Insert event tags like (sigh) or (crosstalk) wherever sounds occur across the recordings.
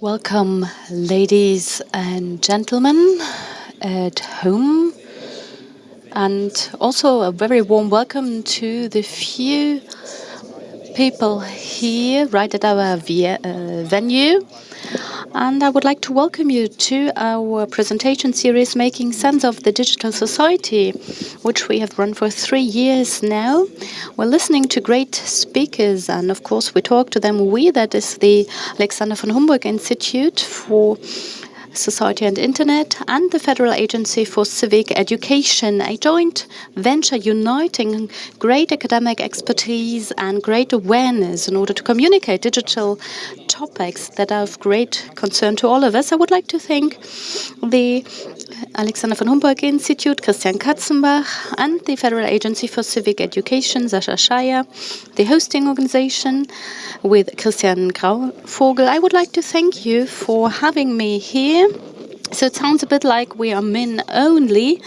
Welcome, ladies and gentlemen at home, and also a very warm welcome to the few people here right at our uh, venue. I would like to welcome you to our presentation series, Making Sense of the Digital Society, which we have run for three years now. We're listening to great speakers, and of course, we talk to them. We, that is the Alexander von Humboldt Institute for Society and Internet, and the Federal Agency for Civic Education, a joint venture uniting great academic expertise and great awareness in order to communicate digital topics that are of great concern to all of us. I would like to thank the Alexander von Humboldt Institute, Christian Katzenbach, and the Federal Agency for Civic Education, Sascha Scheier, the hosting organization with Christian Grauvogel. I would like to thank you for having me here. né? So it sounds a bit like we are men only,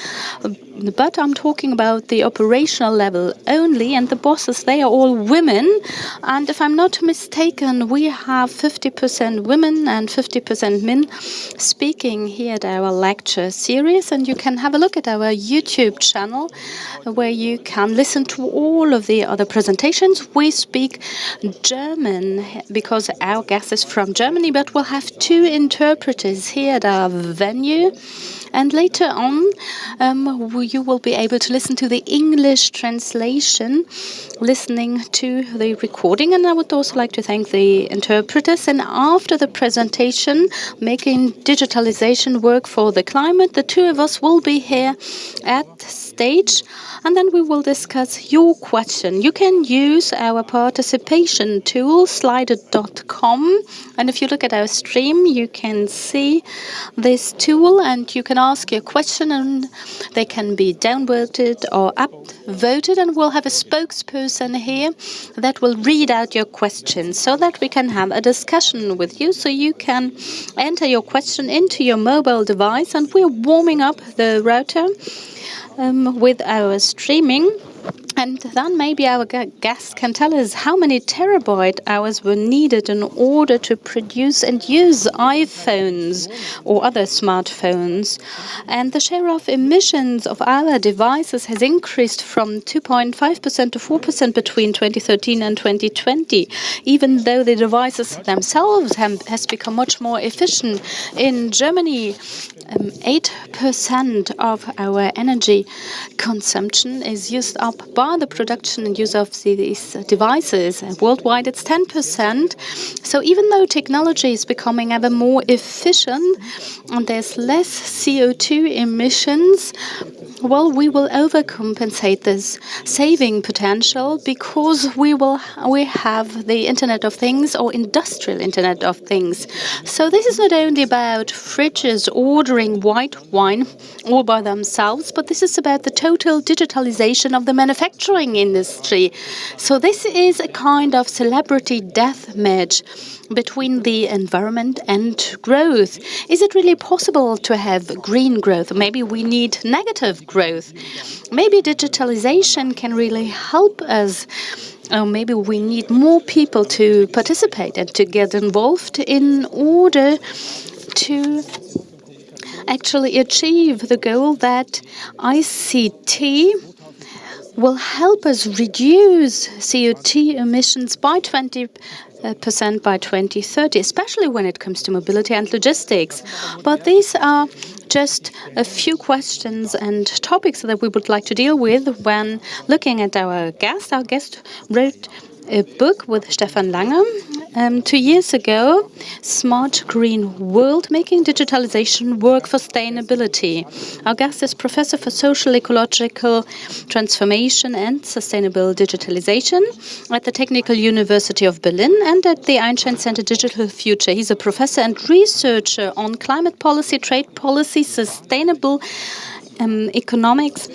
but I'm talking about the operational level only, and the bosses, they are all women. And if I'm not mistaken, we have 50% women and 50% men speaking here at our lecture series. And you can have a look at our YouTube channel where you can listen to all of the other presentations. We speak German because our guest is from Germany, but we'll have two interpreters here at our venue. And later on, um, you will be able to listen to the English translation, listening to the recording. And I would also like to thank the interpreters. And after the presentation, making digitalization work for the climate, the two of us will be here at stage and then we will discuss your question. You can use our participation tool, slido.com, and if you look at our stream, you can see this tool and you can ask your question and they can be downvoted or upvoted and we'll have a spokesperson here that will read out your questions so that we can have a discussion with you so you can enter your question into your mobile device and we're warming up the router um, with our streaming. And then maybe our guest can tell us how many terawatt hours were needed in order to produce and use iPhones or other smartphones. And the share of emissions of our devices has increased from 2.5% to 4% between 2013 and 2020, even though the devices themselves have has become much more efficient. In Germany, 8% um, of our energy consumption is used up by the production and use of these devices. Worldwide, it's 10%. So even though technology is becoming ever more efficient and there's less CO2 emissions, well, we will overcompensate this saving potential because we will we have the Internet of Things or industrial Internet of Things. So this is not only about fridges ordering white wine all by themselves, but this is about the total digitalization of the manufacturing industry. So this is a kind of celebrity death match between the environment and growth. Is it really possible to have green growth? Maybe we need negative growth. Maybe digitalization can really help us. Or maybe we need more people to participate and to get involved in order to actually achieve the goal that ICT will help us reduce CO2 emissions by 20 percent by 2030, especially when it comes to mobility and logistics. But these are just a few questions and topics that we would like to deal with when looking at our guest. Our guest wrote a book with Steffen Lange um, two years ago, Smart Green World, Making Digitalization Work for Sustainability. Our guest is Professor for Social Ecological Transformation and Sustainable Digitalization at the Technical University of Berlin and at the Einstein Center Digital Future. He's a professor and researcher on climate policy, trade policy, sustainable um, economics,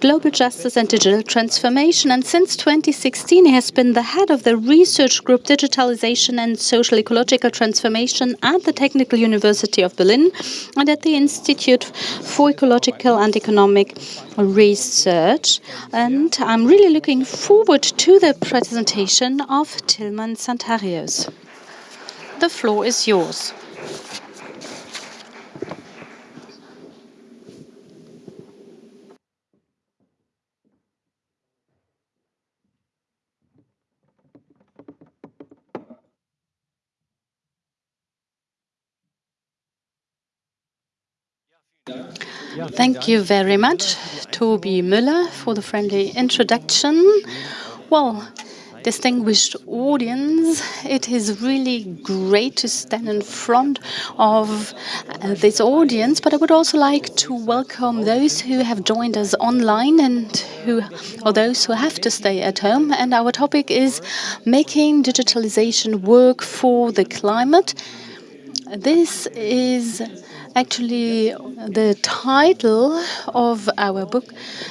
global justice and digital transformation. And since 2016, he has been the head of the research group Digitalization and Social Ecological Transformation at the Technical University of Berlin and at the Institute for Ecological and Economic Research. And I'm really looking forward to the presentation of Tilman Santarius. the floor is yours. Thank you very much, Toby Müller, for the friendly introduction. Well, distinguished audience, it is really great to stand in front of uh, this audience, but I would also like to welcome those who have joined us online and who, or those who have to stay at home. And our topic is making digitalization work for the climate. This is actually the title of our book,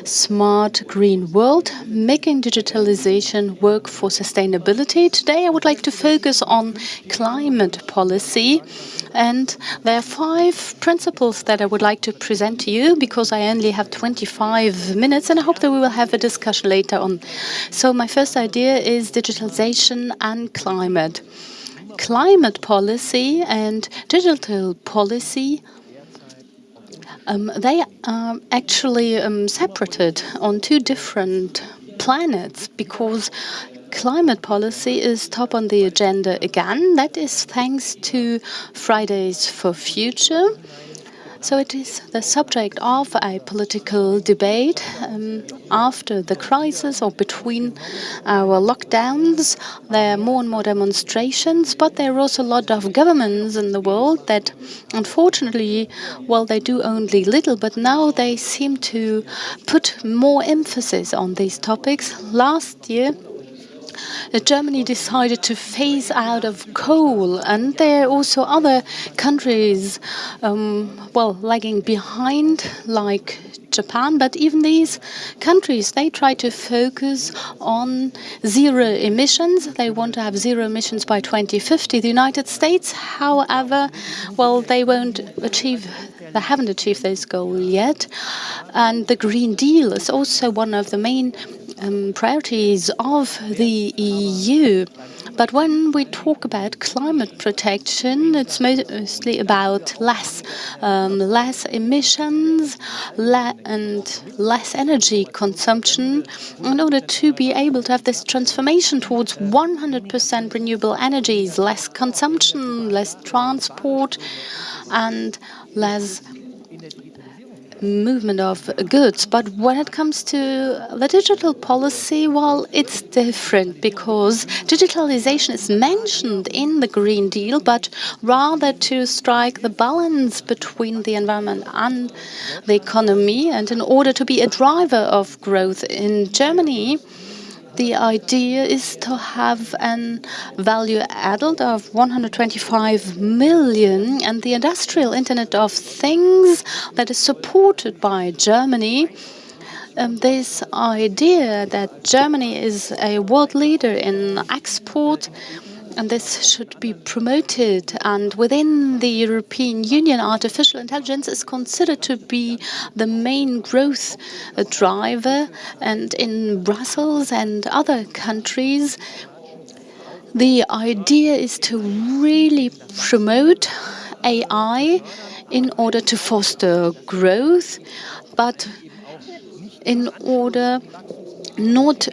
Smart Green World, Making Digitalization Work for Sustainability. Today I would like to focus on climate policy. And there are five principles that I would like to present to you because I only have 25 minutes and I hope that we will have a discussion later on. So my first idea is digitalization and climate climate policy and digital policy um, they are actually um, separated on two different planets because climate policy is top on the agenda again. That is thanks to Fridays for Future. So it is the subject of a political debate um, after the crisis or between our lockdowns. There are more and more demonstrations, but there are also a lot of governments in the world that, unfortunately, well, they do only little, but now they seem to put more emphasis on these topics. Last year, Germany decided to phase out of coal, and there are also other countries, um, well, lagging behind, like Japan. But even these countries, they try to focus on zero emissions. They want to have zero emissions by 2050. The United States, however, well, they won't achieve they haven't achieved this goal yet. And the Green Deal is also one of the main um, priorities of the EU. But when we talk about climate protection, it's mostly about less, um, less emissions le and less energy consumption in order to be able to have this transformation towards 100% renewable energies, less consumption, less transport, and less movement of goods. But when it comes to the digital policy, well, it's different because digitalization is mentioned in the Green Deal, but rather to strike the balance between the environment and the economy. And in order to be a driver of growth in Germany, the idea is to have an value added of 125 million and the industrial Internet of Things that is supported by Germany. Um, this idea that Germany is a world leader in export and this should be promoted. And within the European Union, artificial intelligence is considered to be the main growth driver. And in Brussels and other countries, the idea is to really promote AI in order to foster growth, but in order not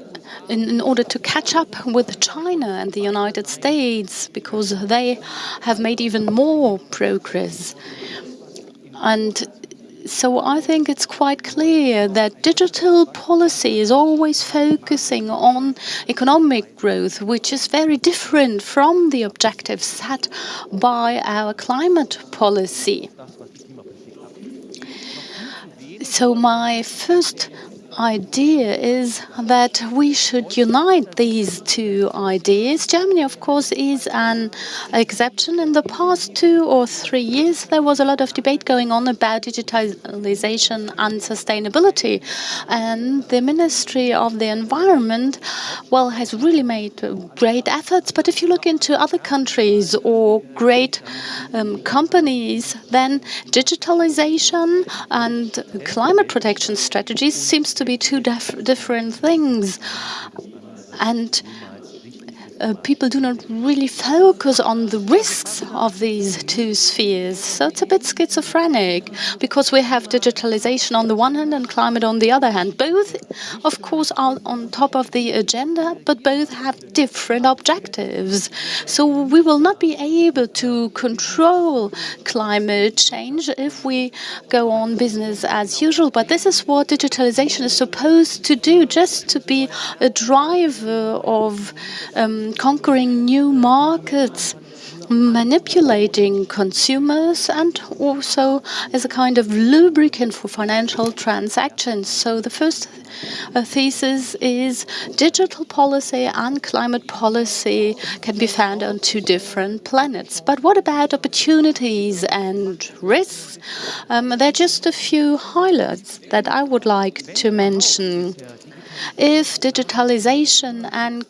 in, in order to catch up with China and the United States because they have made even more progress. And so I think it's quite clear that digital policy is always focusing on economic growth, which is very different from the objectives set by our climate policy. So my first idea is that we should unite these two ideas. Germany, of course, is an exception. In the past two or three years, there was a lot of debate going on about digitalization and sustainability. And the Ministry of the Environment, well, has really made great efforts. But if you look into other countries or great um, companies, then digitalization and climate protection strategies seems to be two different things. And uh, people do not really focus on the risks of these two spheres. So it's a bit schizophrenic because we have digitalization on the one hand and climate on the other hand. Both, of course, are on top of the agenda, but both have different objectives. So we will not be able to control climate change if we go on business as usual. But this is what digitalization is supposed to do, just to be a driver of um, conquering new markets manipulating consumers and also as a kind of lubricant for financial transactions. So the first uh, thesis is digital policy and climate policy can be found on two different planets. But what about opportunities and risks? Um, there are just a few highlights that I would like to mention. If digitalization and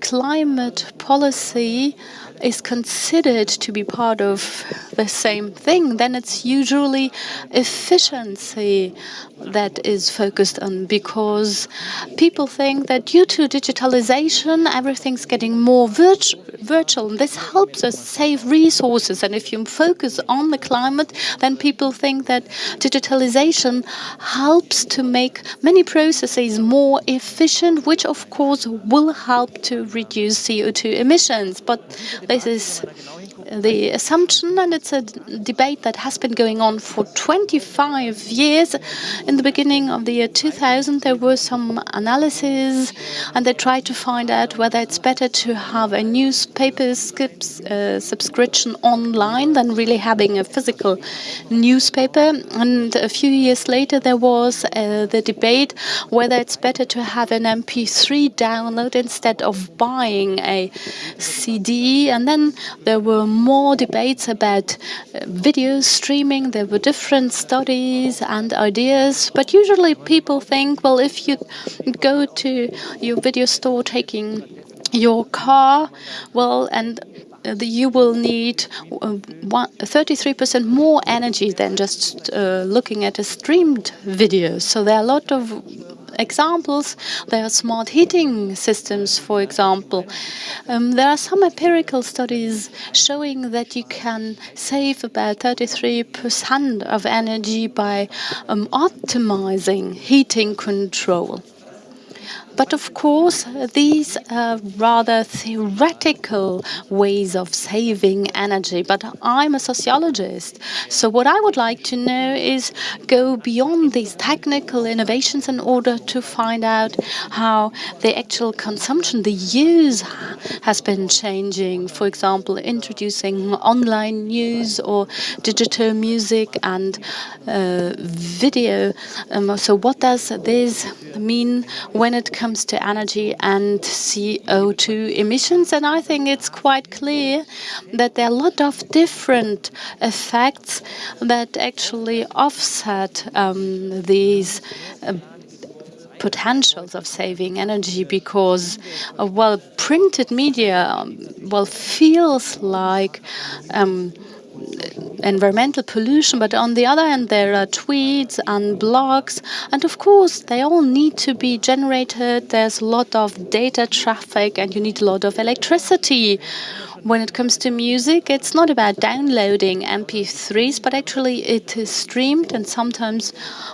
climate policy is considered to be part of the same thing, then it's usually efficiency that is focused on because people think that due to digitalization, everything's getting more virtu virtual. And this helps us save resources. And if you focus on the climate, then people think that digitalization helps to make many processes more efficient, which of course will help to reduce CO2 emissions. But this is the assumption, and it's a debate that has been going on for 25 years. In the beginning of the year 2000, there were some analyses, and they tried to find out whether it's better to have a newspaper skips, uh, subscription online than really having a physical newspaper. And a few years later, there was uh, the debate whether it's better to have an MP3 download instead of buying a CD. And then there were more debates about uh, video streaming. There were different studies and ideas, but usually people think, well, if you go to your video store taking your car, well, and uh, you will need 33% uh, more energy than just uh, looking at a streamed video. So there are a lot of examples. There are smart heating systems, for example. Um, there are some empirical studies showing that you can save about 33% of energy by um, optimizing heating control. But of course, these are rather theoretical ways of saving energy. But I'm a sociologist. So what I would like to know is go beyond these technical innovations in order to find out how the actual consumption, the use has been changing. For example, introducing online news or digital music and uh, video. Um, so what does this mean when it comes comes to energy and CO2 emissions. And I think it's quite clear that there are a lot of different effects that actually offset um, these uh, potentials of saving energy because, uh, well, printed media, um, well, feels like um, environmental pollution, but on the other hand, there are tweets and blogs, and of course, they all need to be generated. There's a lot of data traffic, and you need a lot of electricity. When it comes to music, it's not about downloading MP3s, but actually it is streamed, and sometimes,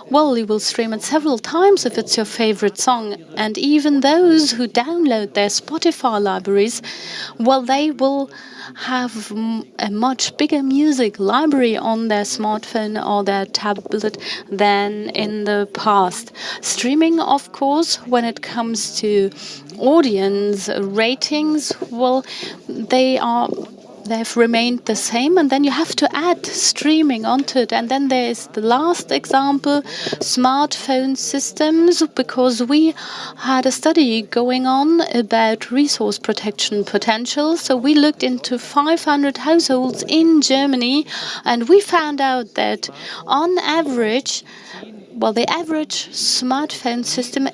well, you will stream it several times if it's your favorite song. And even those who download their Spotify libraries, well, they will have a much bigger music library on their smartphone or their tablet than in the past. Streaming, of course, when it comes to audience ratings, well, they are they've remained the same and then you have to add streaming onto it. And then there is the last example smartphone systems because we had a study going on about resource protection potential. So we looked into 500 households in Germany and we found out that on average well, the average smartphone system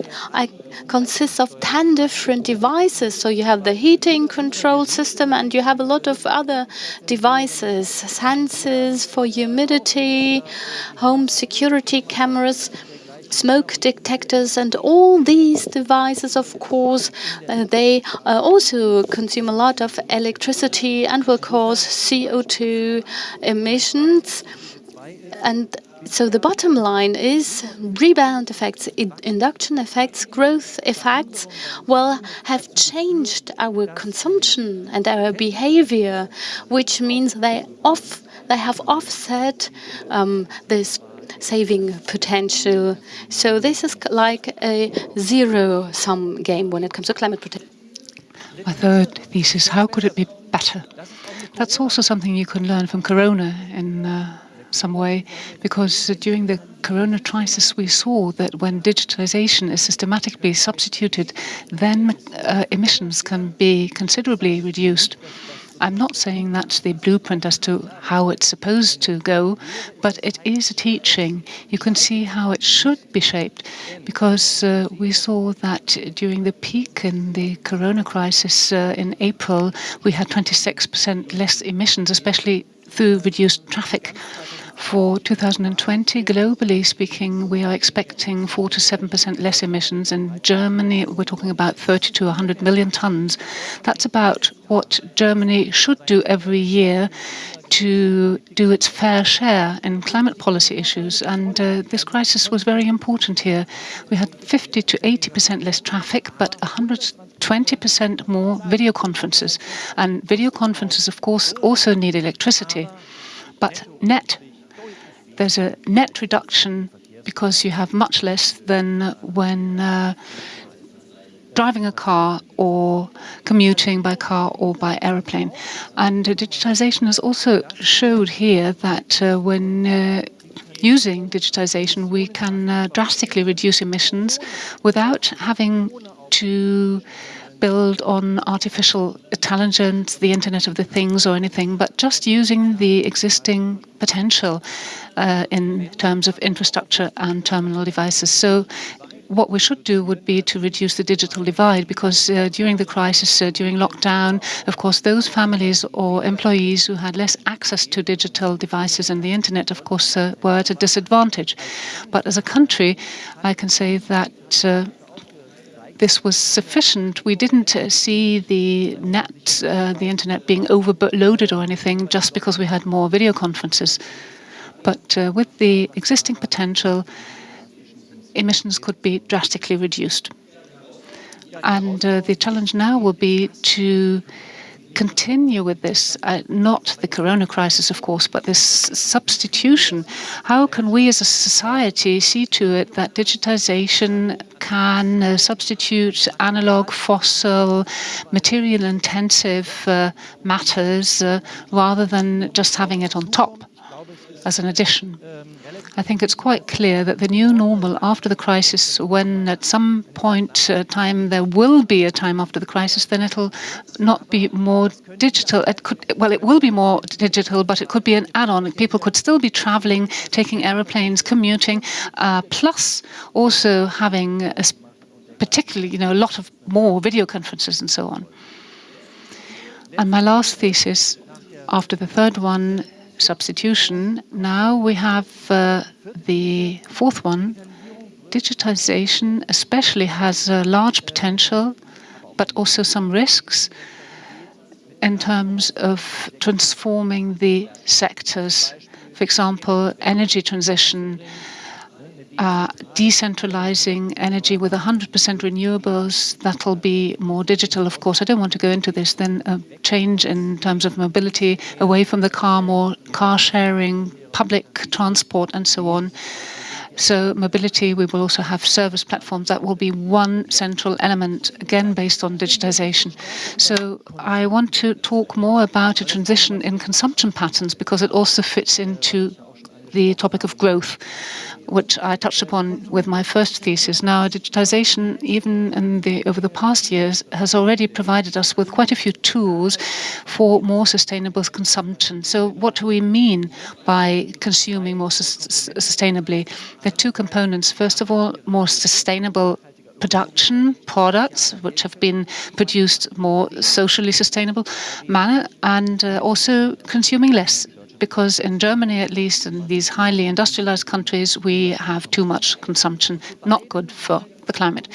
consists of 10 different devices. So you have the heating control system and you have a lot of other devices, sensors for humidity, home security cameras. smoke detectors and all these devices, of course, uh, they uh, also consume a lot of electricity and will cause CO2 emissions. And so the bottom line is rebound effects, induction effects, growth effects will have changed our consumption and our behavior, which means they off they have offset um, this saving potential. So this is like a zero-sum game when it comes to climate protection. My third thesis, how could it be better? That's also something you can learn from Corona in uh, some way, because during the corona crisis we saw that when digitalization is systematically substituted, then uh, emissions can be considerably reduced. I'm not saying that's the blueprint as to how it's supposed to go, but it is a teaching. You can see how it should be shaped, because uh, we saw that during the peak in the corona crisis uh, in April, we had 26% less emissions, especially through reduced traffic. For 2020, globally speaking, we are expecting 4 to 7% less emissions. In Germany, we're talking about 30 to 100 million tons. That's about what Germany should do every year to do its fair share in climate policy issues. And uh, this crisis was very important here. We had 50 to 80% less traffic, but 120% more video conferences. And video conferences, of course, also need electricity. But net there's a net reduction because you have much less than when uh, driving a car or commuting by car or by aeroplane. And uh, digitization has also showed here that uh, when uh, using digitization, we can uh, drastically reduce emissions without having to build on artificial intelligence, the Internet of the Things or anything, but just using the existing potential uh, in terms of infrastructure and terminal devices. So what we should do would be to reduce the digital divide because uh, during the crisis, uh, during lockdown, of course, those families or employees who had less access to digital devices and the internet, of course, uh, were at a disadvantage. But as a country, I can say that uh, this was sufficient. We didn't uh, see the net, uh, the internet being overloaded or anything just because we had more video conferences. But uh, with the existing potential, emissions could be drastically reduced. And uh, the challenge now will be to continue with this, uh, not the corona crisis, of course, but this substitution. How can we as a society see to it that digitization can uh, substitute analog, fossil, material intensive uh, matters uh, rather than just having it on top? As an addition. I think it's quite clear that the new normal after the crisis, when at some point uh, time there will be a time after the crisis, then it'll not be more digital. It could, well, it will be more digital, but it could be an add-on. People could still be traveling, taking aeroplanes, commuting, uh, plus also having a particularly, you know, a lot of more video conferences and so on. And my last thesis, after the third one, substitution. Now we have uh, the fourth one. Digitization especially has a large potential, but also some risks in terms of transforming the sectors. For example, energy transition, uh, decentralizing energy with 100% renewables, that'll be more digital, of course. I don't want to go into this. Then a change in terms of mobility away from the car, more car sharing, public transport, and so on. So mobility, we will also have service platforms. That will be one central element, again, based on digitization. So I want to talk more about a transition in consumption patterns because it also fits into the topic of growth which I touched upon with my first thesis. Now, digitization, even the over the past years, has already provided us with quite a few tools for more sustainable consumption. So what do we mean by consuming more sustainably? There are two components. First of all, more sustainable production products which have been produced more socially sustainable manner and uh, also consuming less because in Germany, at least in these highly industrialized countries, we have too much consumption, not good for the climate.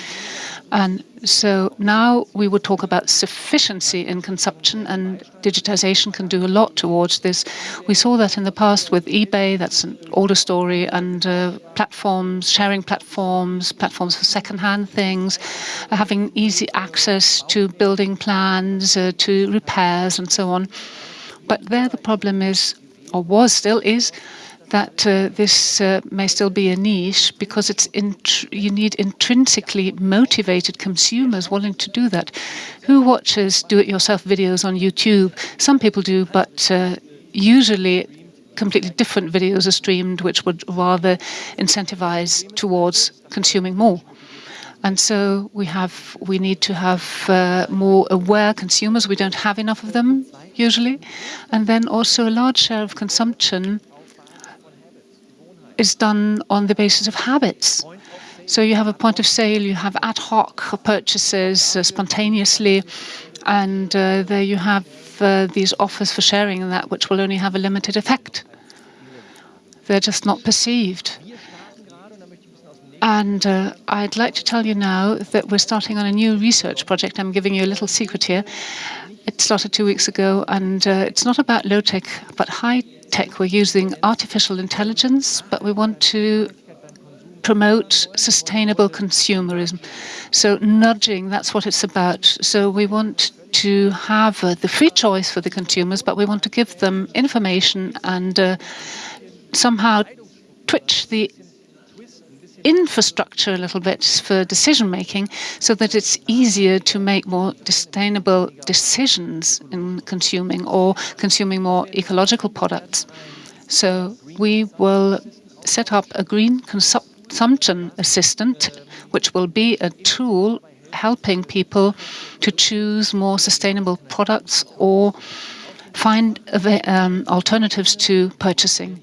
And so now we would talk about sufficiency in consumption, and digitization can do a lot towards this. We saw that in the past with eBay, that's an older story, and uh, platforms, sharing platforms, platforms for secondhand things, having easy access to building plans, uh, to repairs, and so on. But there the problem is, or was still is, that uh, this uh, may still be a niche because it's you need intrinsically motivated consumers willing to do that. Who watches do-it-yourself videos on YouTube? Some people do, but uh, usually completely different videos are streamed, which would rather incentivize towards consuming more. And so we have we need to have uh, more aware consumers. We don't have enough of them usually, and then also a large share of consumption is done on the basis of habits. So you have a point of sale, you have ad hoc purchases uh, spontaneously, and uh, there you have uh, these offers for sharing and that which will only have a limited effect. They're just not perceived. And uh, I'd like to tell you now that we're starting on a new research project. I'm giving you a little secret here. It started two weeks ago, and uh, it's not about low tech, but high tech. We're using artificial intelligence, but we want to promote sustainable consumerism. So nudging, that's what it's about. So we want to have uh, the free choice for the consumers, but we want to give them information and uh, somehow twitch the infrastructure a little bit for decision making so that it's easier to make more sustainable decisions in consuming or consuming more ecological products. So we will set up a green consumption assistant, which will be a tool helping people to choose more sustainable products or find um, alternatives to purchasing.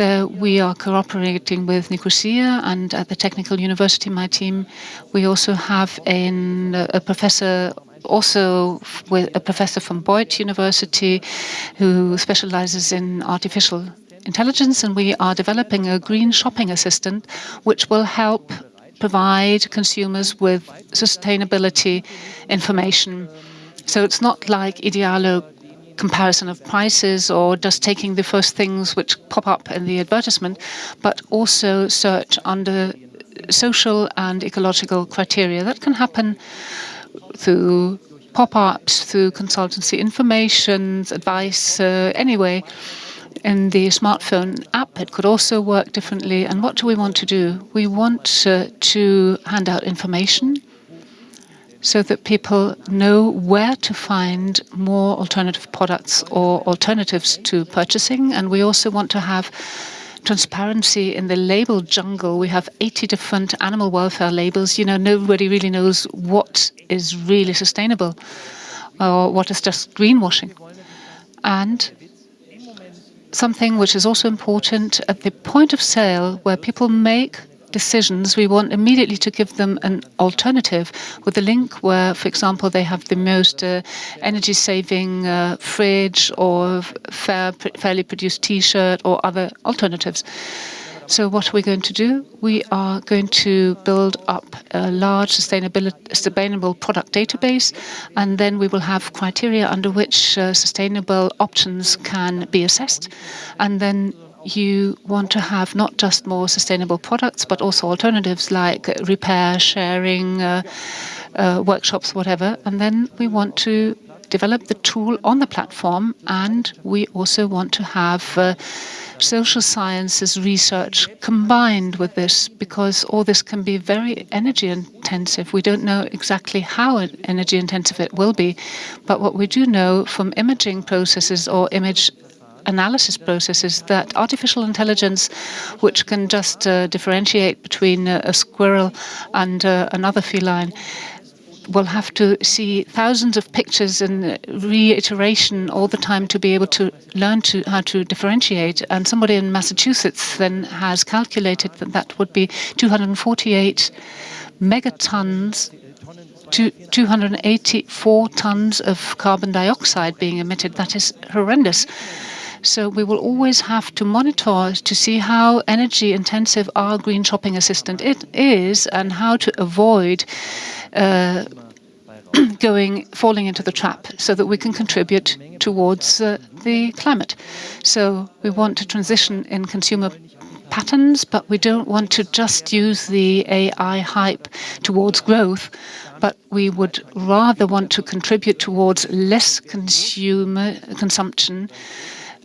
There we are cooperating with Ecosia and at the Technical University, my team, we also have a professor also with a professor from Beuth University who specializes in artificial intelligence and we are developing a green shopping assistant which will help provide consumers with sustainability information. So it's not like Idealo comparison of prices or just taking the first things which pop up in the advertisement, but also search under social and ecological criteria. That can happen through pop-ups, through consultancy information, advice, uh, anyway. In the smartphone app, it could also work differently. And what do we want to do? We want uh, to hand out information so that people know where to find more alternative products or alternatives to purchasing. And we also want to have transparency in the label jungle. We have 80 different animal welfare labels. You know, nobody really knows what is really sustainable or what is just greenwashing. And something which is also important at the point of sale where people make decisions, we want immediately to give them an alternative with a link where, for example, they have the most uh, energy-saving uh, fridge or fair, fairly produced T-shirt or other alternatives. So what are we going to do? We are going to build up a large sustainable product database, and then we will have criteria under which uh, sustainable options can be assessed. And then you want to have not just more sustainable products, but also alternatives like repair, sharing, uh, uh, workshops, whatever. And then we want to develop the tool on the platform, and we also want to have uh, social sciences research combined with this because all this can be very energy intensive. We don't know exactly how energy intensive it will be, but what we do know from imaging processes or image analysis processes that artificial intelligence, which can just uh, differentiate between uh, a squirrel and uh, another feline, will have to see thousands of pictures and reiteration all the time to be able to learn to how to differentiate. And somebody in Massachusetts then has calculated that that would be 248 megatons to 284 tons of carbon dioxide being emitted. That is horrendous. So we will always have to monitor to see how energy intensive our green shopping assistant it is and how to avoid uh, (clears throat) going falling into the trap so that we can contribute towards uh, the climate. So we want to transition in consumer patterns, but we don't want to just use the AI hype towards growth, but we would rather want to contribute towards less consumer consumption,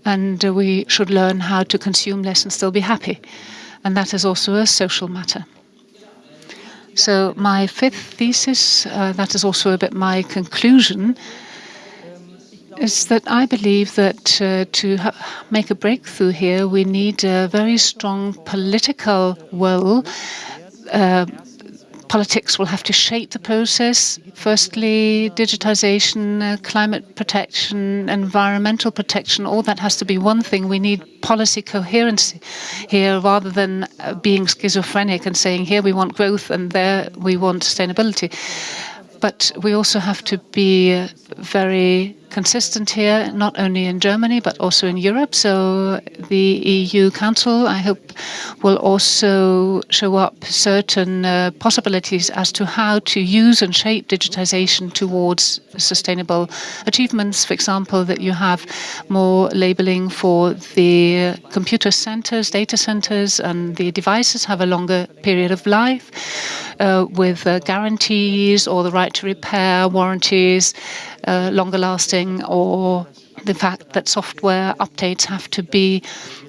and uh, we should learn how to consume less and still be happy. And that is also a social matter. So my fifth thesis, uh, that is also a bit my conclusion, is that I believe that uh, to make a breakthrough here, we need a very strong political will. Uh, politics will have to shape the process. Firstly, digitization, uh, climate protection, environmental protection, all that has to be one thing. We need policy coherence here rather than uh, being schizophrenic and saying here we want growth and there we want sustainability. But we also have to be uh, very consistent here, not only in Germany, but also in Europe. So the EU Council, I hope, will also show up certain uh, possibilities as to how to use and shape digitization towards sustainable achievements. For example, that you have more labeling for the computer centers, data centers, and the devices have a longer period of life uh, with uh, guarantees or the right to repair, warranties, uh, longer lasting, or the fact that software updates have to be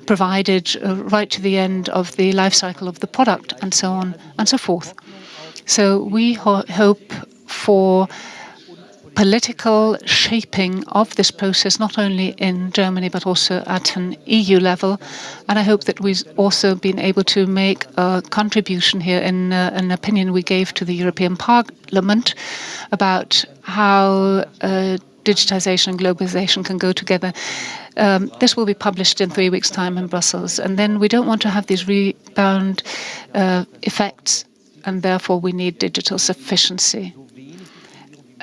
provided uh, right to the end of the life cycle of the product, and so on and so forth. So we ho hope for political shaping of this process, not only in Germany, but also at an EU level. And I hope that we've also been able to make a contribution here in uh, an opinion we gave to the European Parliament about how uh, digitization and globalization can go together. Um, this will be published in three weeks' time in Brussels. And then we don't want to have these rebound uh, effects, and therefore we need digital sufficiency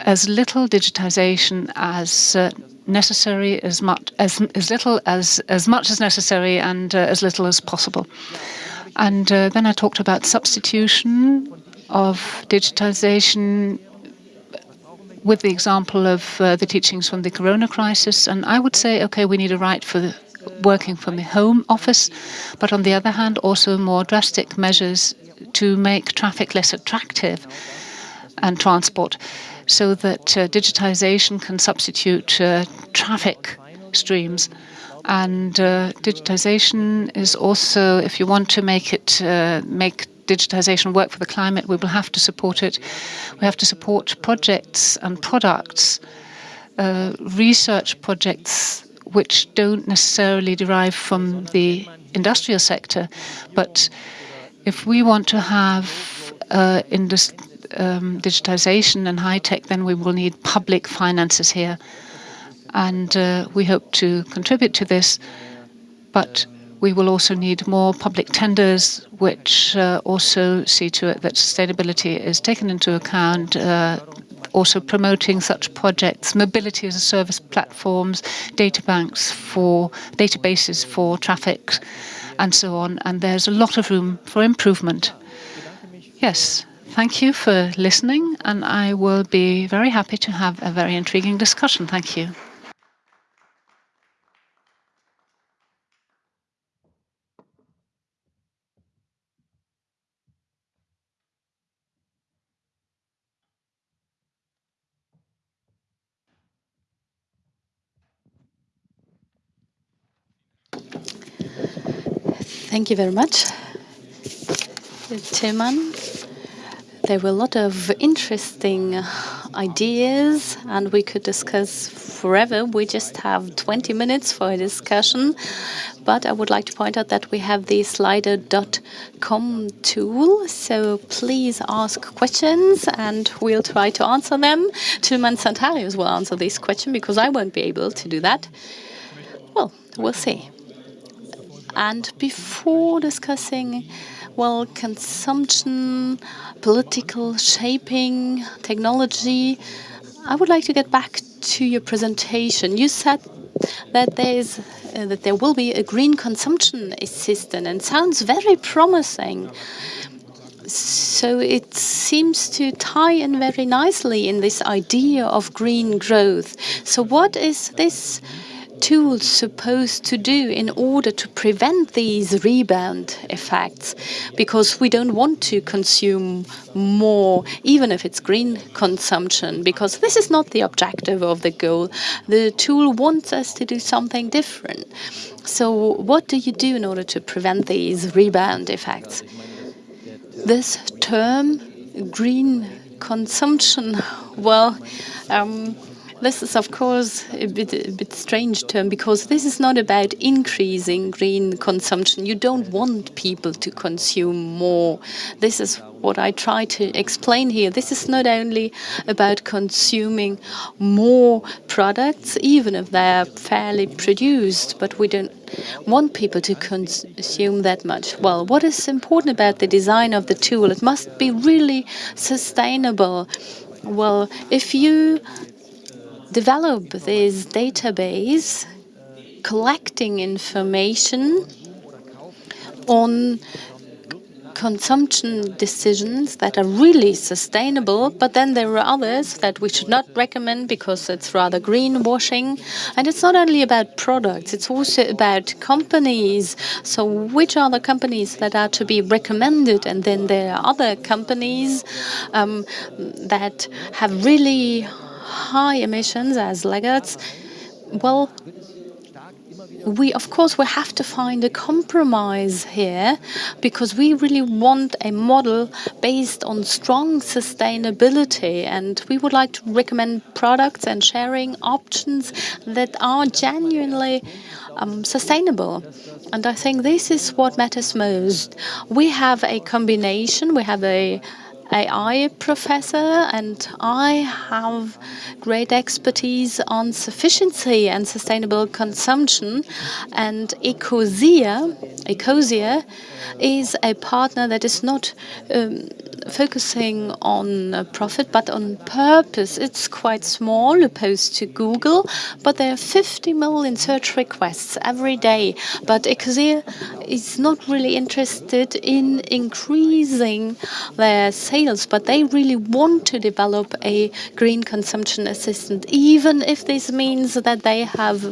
as little digitization as uh, necessary, as much as as little as as much as necessary, and uh, as little as possible. And uh, then I talked about substitution of digitization with the example of uh, the teachings from the corona crisis. And I would say, okay, we need a right for working from the home office, but on the other hand, also more drastic measures to make traffic less attractive and transport so that uh, digitization can substitute uh, traffic streams. And uh, digitization is also, if you want to make it uh, make digitization work for the climate, we will have to support it. We have to support projects and products, uh, research projects which don't necessarily derive from the industrial sector, but if we want to have uh, industry um, digitization and high tech, then we will need public finances here. And uh, we hope to contribute to this, but we will also need more public tenders, which uh, also see to it that sustainability is taken into account, uh, also promoting such projects, mobility as a service platforms, data banks for databases for traffic, and so on. And there's a lot of room for improvement. Yes, Thank you for listening, and I will be very happy to have a very intriguing discussion. Thank you. Thank you very much, Tilman. There were a lot of interesting ideas, and we could discuss forever. We just have 20 minutes for a discussion. But I would like to point out that we have the slido.com tool. So please ask questions and we'll try to answer them. Tilman Santarius will answer this question because I won't be able to do that. Well, we'll see. And before discussing well, consumption, political shaping, technology. I would like to get back to your presentation. You said that there is uh, that there will be a green consumption assistant and sounds very promising. So it seems to tie in very nicely in this idea of green growth. So what is this tool supposed to do in order to prevent these rebound effects? Because we don't want to consume more, even if it's green consumption, because this is not the objective of the goal. The tool wants us to do something different. So what do you do in order to prevent these rebound effects? This term, green consumption, (laughs) well, um, this is of course a bit, a bit strange term because this is not about increasing green consumption. You don't want people to consume more. This is what I try to explain here. This is not only about consuming more products, even if they're fairly produced, but we don't want people to consume that much. Well, what is important about the design of the tool? It must be really sustainable. Well, if you develop this database collecting information on consumption decisions that are really sustainable, but then there are others that we should not recommend because it's rather greenwashing. And it's not only about products, it's also about companies. So which are the companies that are to be recommended? And then there are other companies um, that have really high emissions as laggards. Well, we of course we have to find a compromise here because we really want a model based on strong sustainability and we would like to recommend products and sharing options that are genuinely um, sustainable. And I think this is what matters most. We have a combination, we have a AI professor, and I have great expertise on sufficiency and sustainable consumption. And Ecosia, Ecosia is a partner that is not um, focusing on profit, but on purpose. It's quite small opposed to Google, but there are 50 million search requests every day. But Ecosia is not really interested in increasing their sales, but they really want to develop a green consumption assistant, even if this means that they have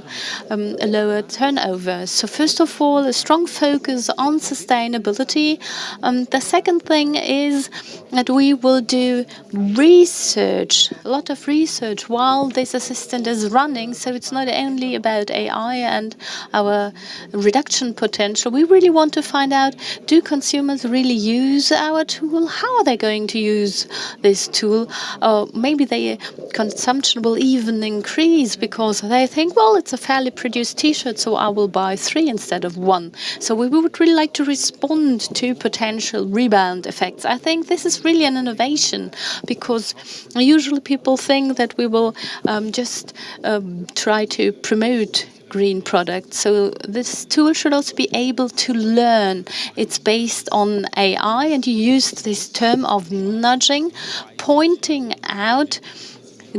um, a lower turnover. So first of all, a strong focus on sustainability. Um, the second thing is that we will do research, a lot of research while this assistant is running. So it's not only about AI and our reduction potential. We really want to find out, do consumers really use our tool? How are they going to use this tool? Or maybe their consumption will even increase because they think, well, it's a fairly produced t-shirt, so I will buy three instead of one. So we would really like to respond to potential rebound effects. I think this is really an innovation because usually people think that we will um, just um, try to promote green products. So this tool should also be able to learn. It's based on AI, and you used this term of nudging, pointing out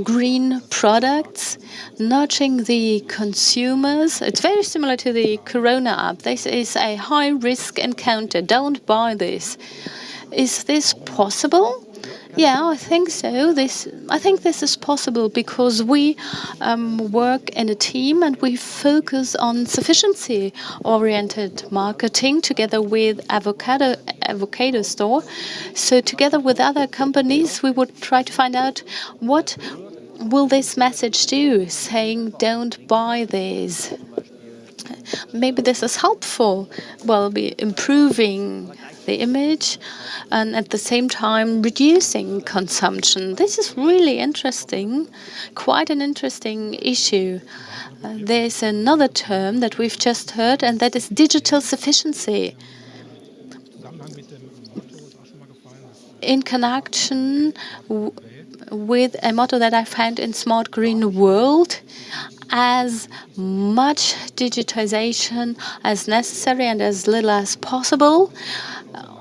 green products, nudging the consumers. It's very similar to the Corona app. This is a high risk encounter. Don't buy this. Is this possible? Yeah, I think so. This, I think this is possible because we um, work in a team and we focus on sufficiency-oriented marketing together with Avocado Avocado Store. So together with other companies, we would try to find out what will this message do, saying don't buy these. Maybe this is helpful. Well, be improving the image and at the same time reducing consumption. This is really interesting, quite an interesting issue. Uh, there's another term that we've just heard, and that is digital sufficiency. In connection with a motto that I found in Smart Green World, as much digitization as necessary and as little as possible.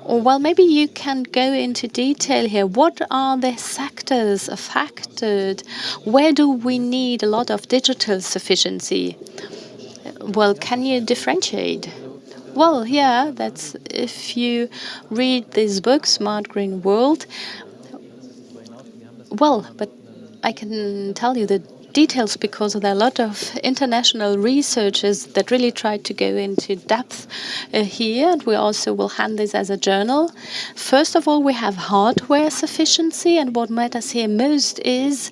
Well, maybe you can go into detail here. What are the sectors affected? Where do we need a lot of digital sufficiency? Well, can you differentiate? Well, yeah, that's if you read this book, Smart Green World. Well, but I can tell you that details because there are a lot of international researchers that really try to go into depth uh, here. And we also will hand this as a journal. First of all, we have hardware sufficiency. And what matters here most is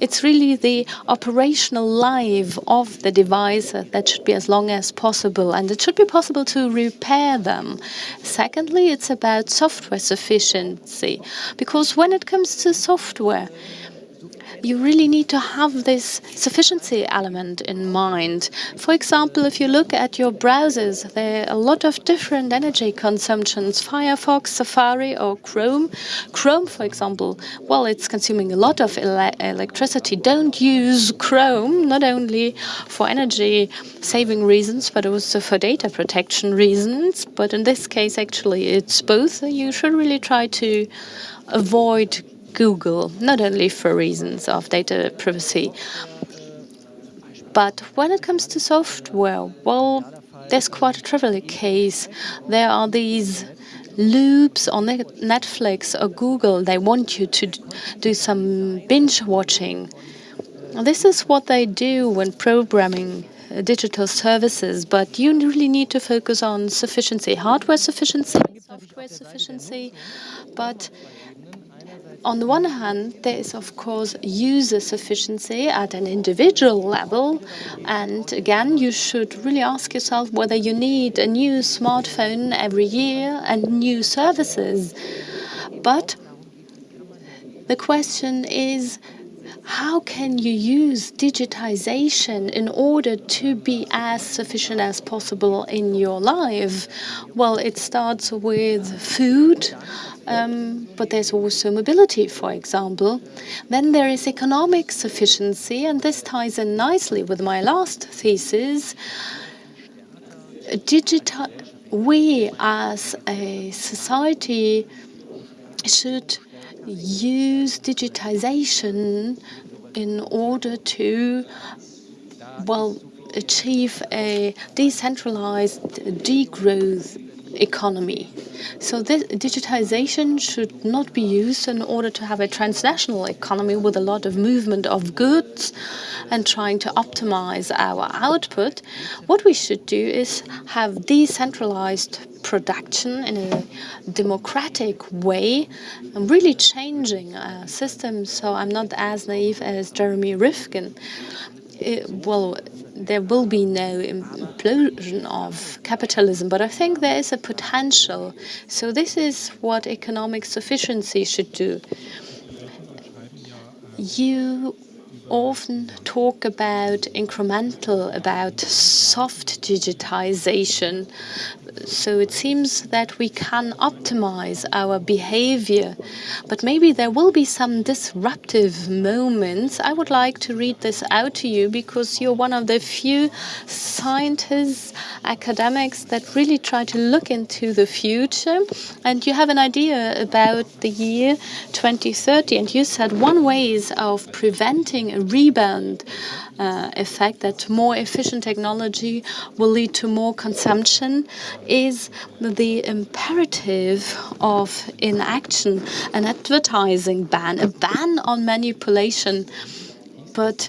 it's really the operational life of the device that should be as long as possible. And it should be possible to repair them. Secondly, it's about software sufficiency. Because when it comes to software, you really need to have this sufficiency element in mind. For example, if you look at your browsers, there are a lot of different energy consumptions. Firefox, Safari, or Chrome. Chrome, for example, well, it's consuming a lot of ele electricity. Don't use Chrome, not only for energy saving reasons, but also for data protection reasons. But in this case, actually, it's both. You should really try to avoid Google, not only for reasons of data privacy. But when it comes to software, well, there's quite a trivial case. There are these loops on Netflix or Google. They want you to do some binge watching. This is what they do when programming uh, digital services, but you really need to focus on sufficiency, hardware sufficiency, software sufficiency, but on the one hand, there is, of course, user sufficiency at an individual level. And again, you should really ask yourself whether you need a new smartphone every year and new services. But the question is, how can you use digitization in order to be as sufficient as possible in your life? Well, it starts with food, um, but there's also mobility, for example. Then there is economic sufficiency, and this ties in nicely with my last thesis. Digital, we as a society should use digitization in order to, well, achieve a decentralized degrowth economy. So this digitization should not be used in order to have a transnational economy with a lot of movement of goods and trying to optimize our output. What we should do is have decentralized production in a democratic way and really changing our system. So I'm not as naive as Jeremy Rifkin. It, well, there will be no implosion of capitalism, but I think there is a potential. So this is what economic sufficiency should do. You often talk about incremental, about soft digitization. So it seems that we can optimize our behavior, but maybe there will be some disruptive moments. I would like to read this out to you because you're one of the few scientists, academics that really try to look into the future. And you have an idea about the year 2030. And you said one way is of preventing rebound uh, effect that more efficient technology will lead to more consumption is the imperative of inaction, an advertising ban, a ban on manipulation. But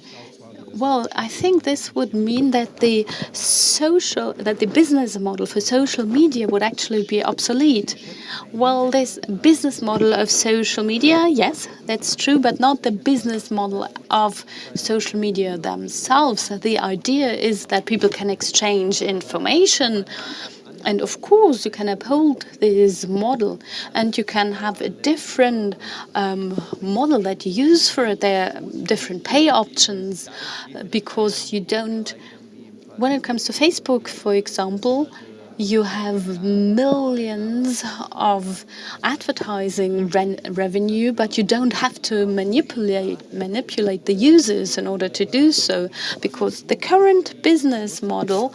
well, I think this would mean that the social, that the business model for social media would actually be obsolete. Well, this business model of social media, yes, that's true, but not the business model of social media themselves. The idea is that people can exchange information and of course, you can uphold this model and you can have a different um, model that you use for their different pay options uh, because you don't, when it comes to Facebook, for example, you have millions of advertising revenue, but you don't have to manipulate manipulate the users in order to do so, because the current business model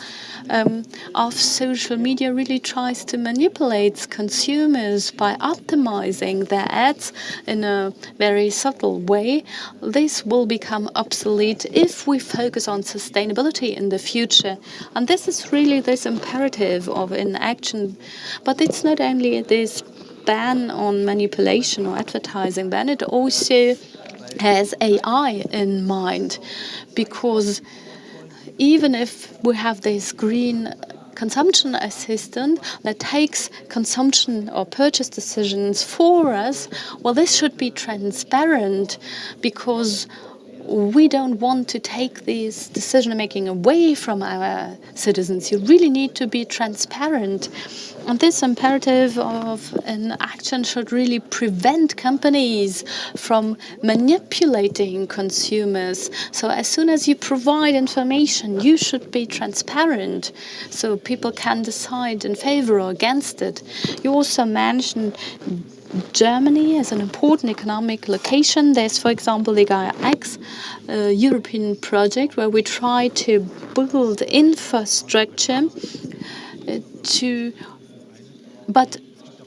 um, of social media really tries to manipulate consumers by optimizing their ads in a very subtle way. This will become obsolete if we focus on sustainability in the future, and this is really this imperative of inaction. But it's not only this ban on manipulation or advertising ban, it also has AI in mind because even if we have this green consumption assistant that takes consumption or purchase decisions for us, well, this should be transparent because we don't want to take this decision making away from our citizens. You really need to be transparent. And this imperative of an action should really prevent companies from manipulating consumers. So as soon as you provide information, you should be transparent so people can decide in favor or against it. You also mentioned Germany as an important economic location. There's, for example, the Gaia X European project where we try to build infrastructure uh, to, but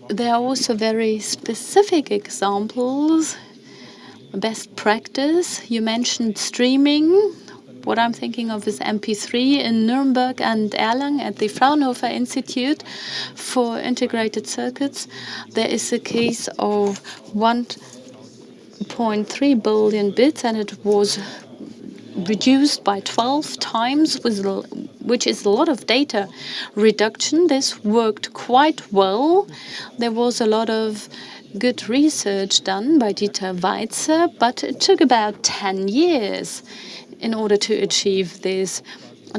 there are also very specific examples. Best practice, you mentioned streaming. What I'm thinking of is MP3 in Nuremberg and Erlangen at the Fraunhofer Institute for Integrated Circuits. There is a case of 1.3 billion bits, and it was reduced by 12 times, which is a lot of data reduction. This worked quite well. There was a lot of good research done by Dieter Seitzer, but it took about 10 years in order to achieve this.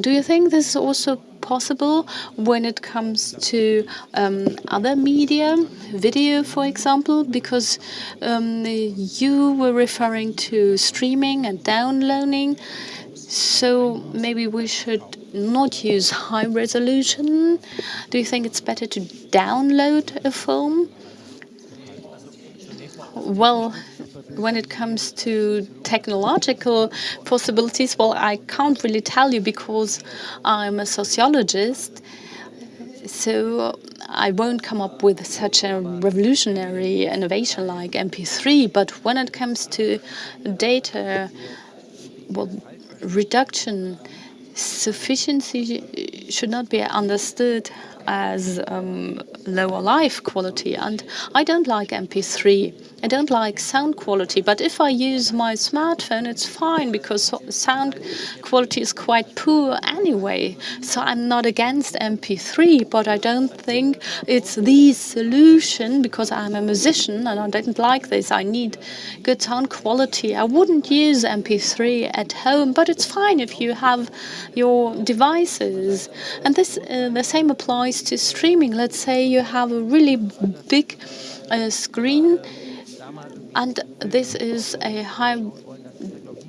Do you think this is also possible when it comes to um, other media, video, for example? Because um, you were referring to streaming and downloading. So maybe we should not use high resolution. Do you think it's better to download a film? Well, when it comes to technological possibilities, well, I can't really tell you because I'm a sociologist. So I won't come up with such a revolutionary innovation like MP3. But when it comes to data, well, reduction, sufficiency should not be understood as um, lower life quality. And I don't like MP3. I don't like sound quality, but if I use my smartphone, it's fine because sound quality is quite poor anyway. So I'm not against MP3, but I don't think it's the solution because I'm a musician and I don't like this. I need good sound quality. I wouldn't use MP3 at home, but it's fine if you have your devices. And this uh, the same applies to streaming. Let's say you have a really big uh, screen and this is a high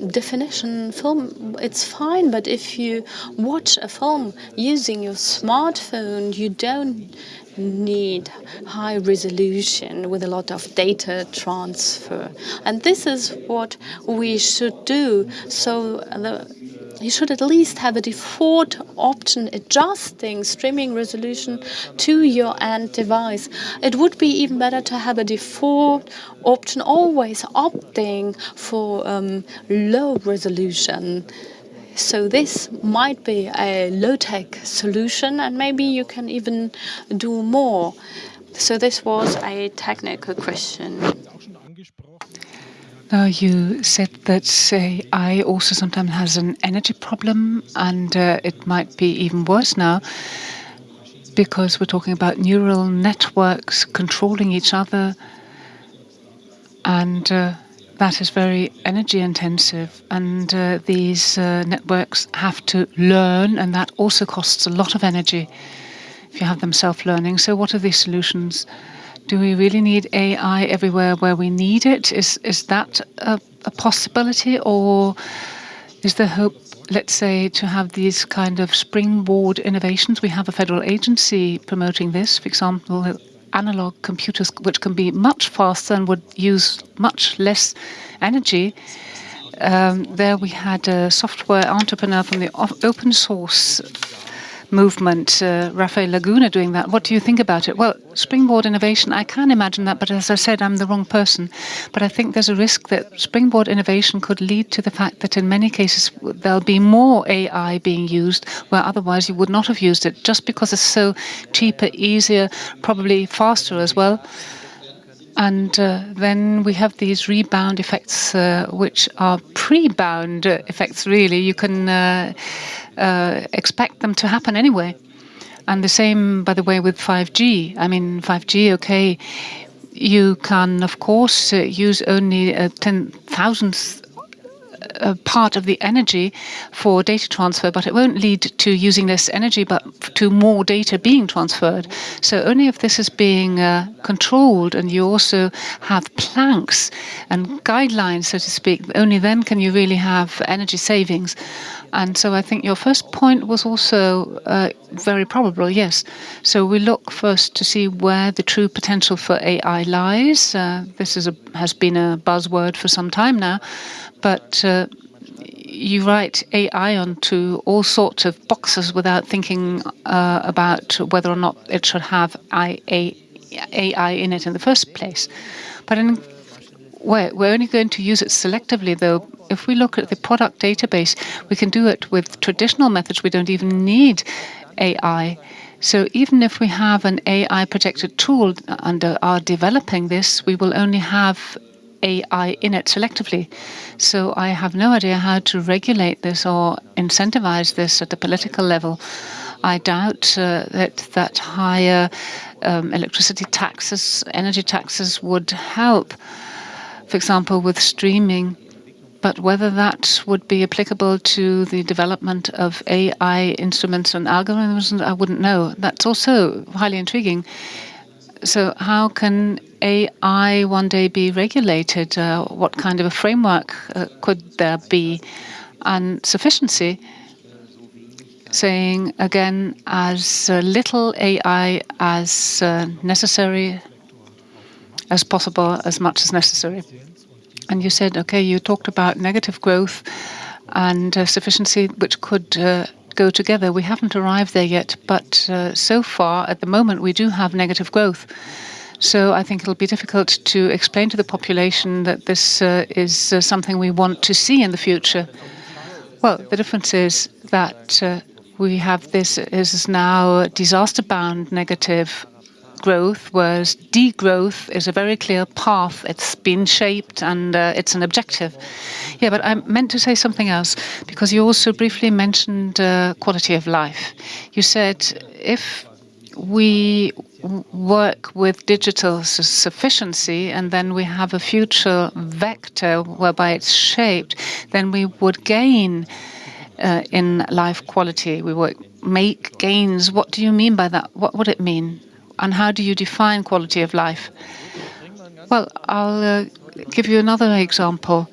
definition film, it's fine, but if you watch a film using your smartphone, you don't need high resolution with a lot of data transfer. And this is what we should do. So the you should at least have a default option adjusting streaming resolution to your end device. It would be even better to have a default option always opting for um, low resolution. So this might be a low-tech solution and maybe you can even do more. So this was a technical question. Now, you said that AI also sometimes has an energy problem, and uh, it might be even worse now because we're talking about neural networks controlling each other, and uh, that is very energy intensive. And uh, these uh, networks have to learn, and that also costs a lot of energy if you have them self learning. So, what are the solutions? Do we really need AI everywhere where we need it? Is is that a, a possibility, or Is there hope, let's say, to have these kind of springboard innovations? We have a federal agency promoting this, for example, analog computers, which can be much faster and would use much less energy. Um, there we had a software entrepreneur from the open source movement, uh, Rafael Laguna, doing that. What do you think about it? Well, springboard innovation, I can imagine that, but as I said, I'm the wrong person. But I think there's a risk that springboard innovation could lead to the fact that in many cases there'll be more AI being used where otherwise you would not have used it, just because it's so cheaper, easier, probably faster as well. And uh, then we have these rebound effects, uh, which are pre-bound effects, really. You can uh, uh, expect them to happen anyway. And the same, by the way, with 5G. I mean, 5G, okay, you can, of course, uh, use only a ten thousandth a part of the energy for data transfer, but it won't lead to using less energy, but to more data being transferred. So only if this is being uh, controlled and you also have planks and guidelines, so to speak, only then can you really have energy savings. And so I think your first point was also uh, very probable, yes. So we look first to see where the true potential for AI lies. Uh, this is a, has been a buzzword for some time now. But uh, you write AI onto all sorts of boxes without thinking uh, about whether or not it should have AI in it in the first place. But in, we're, we're only going to use it selectively, though. If we look at the product database, we can do it with traditional methods. We don't even need AI. So even if we have an AI protected tool under our developing this, we will only have AI in it selectively. So I have no idea how to regulate this or incentivize this at the political level. I doubt uh, that that higher um, electricity taxes, energy taxes would help, for example, with streaming. But whether that would be applicable to the development of AI instruments and algorithms, I wouldn't know. That's also highly intriguing. So how can AI one day be regulated? Uh, what kind of a framework uh, could there be? And sufficiency, saying again, as little AI as uh, necessary as possible, as much as necessary. And you said, okay, you talked about negative growth and uh, sufficiency, which could uh, go together. We haven't arrived there yet, but uh, so far, at the moment, we do have negative growth. So I think it'll be difficult to explain to the population that this uh, is uh, something we want to see in the future. Well, the difference is that we have this is now disaster-bound negative growth, whereas degrowth is a very clear path. It's been shaped and uh, it's an objective. Yeah, but I meant to say something else because you also briefly mentioned uh, quality of life. You said if we work with digital sufficiency and then we have a future vector whereby it's shaped, then we would gain uh, in life quality. We would make gains. What do you mean by that? What would it mean? And how do you define quality of life? Well, I'll uh, give you another example.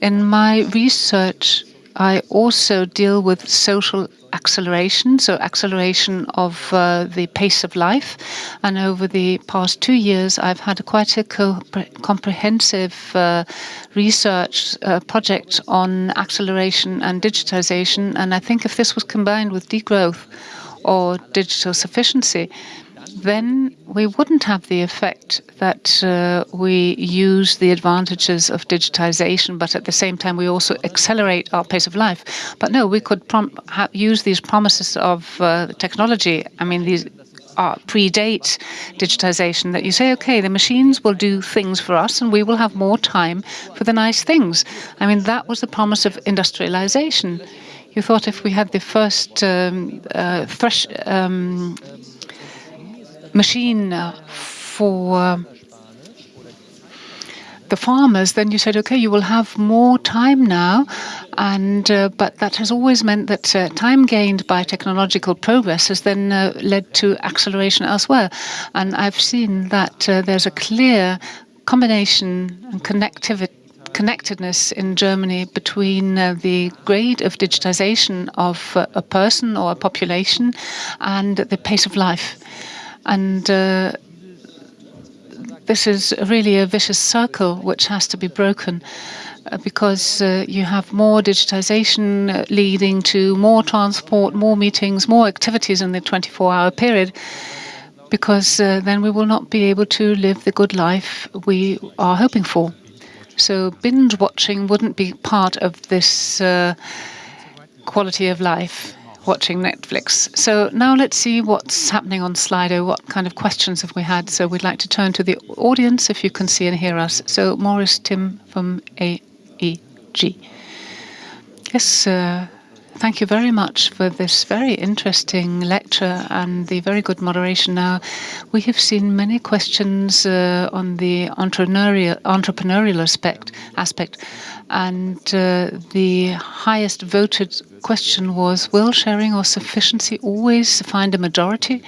In my research, I also deal with social acceleration, so acceleration of uh, the pace of life. And over the past two years, I've had quite a co comprehensive uh, research uh, project on acceleration and digitization. And I think if this was combined with degrowth or digital sufficiency, then we wouldn't have the effect that uh, we use the advantages of digitization, but at the same time we also accelerate our pace of life. But no, we could use these promises of uh, technology. I mean, these are predate digitization that you say, okay, the machines will do things for us and we will have more time for the nice things. I mean, that was the promise of industrialization. You thought if we had the first um, uh, thresh, um, machine for the farmers, then you said, okay, you will have more time now, and uh, but that has always meant that uh, time gained by technological progress has then uh, led to acceleration elsewhere. And I've seen that uh, there's a clear combination and connectivity connectedness in Germany between uh, the grade of digitization of uh, a person or a population and the pace of life. And uh, this is really a vicious circle which has to be broken uh, because uh, you have more digitization uh, leading to more transport, more meetings, more activities in the 24-hour period because uh, then we will not be able to live the good life we are hoping for. So binge watching wouldn't be part of this uh, quality of life, watching Netflix. So now let's see what's happening on Slido. What kind of questions have we had? So we'd like to turn to the audience if you can see and hear us. So Morris Tim from AEG. Yes, uh, Thank you very much for this very interesting lecture and the very good moderation. Now, we have seen many questions uh, on the entrepreneurial, entrepreneurial aspect, aspect, and uh, the highest voted question was, will sharing or sufficiency always find a majority?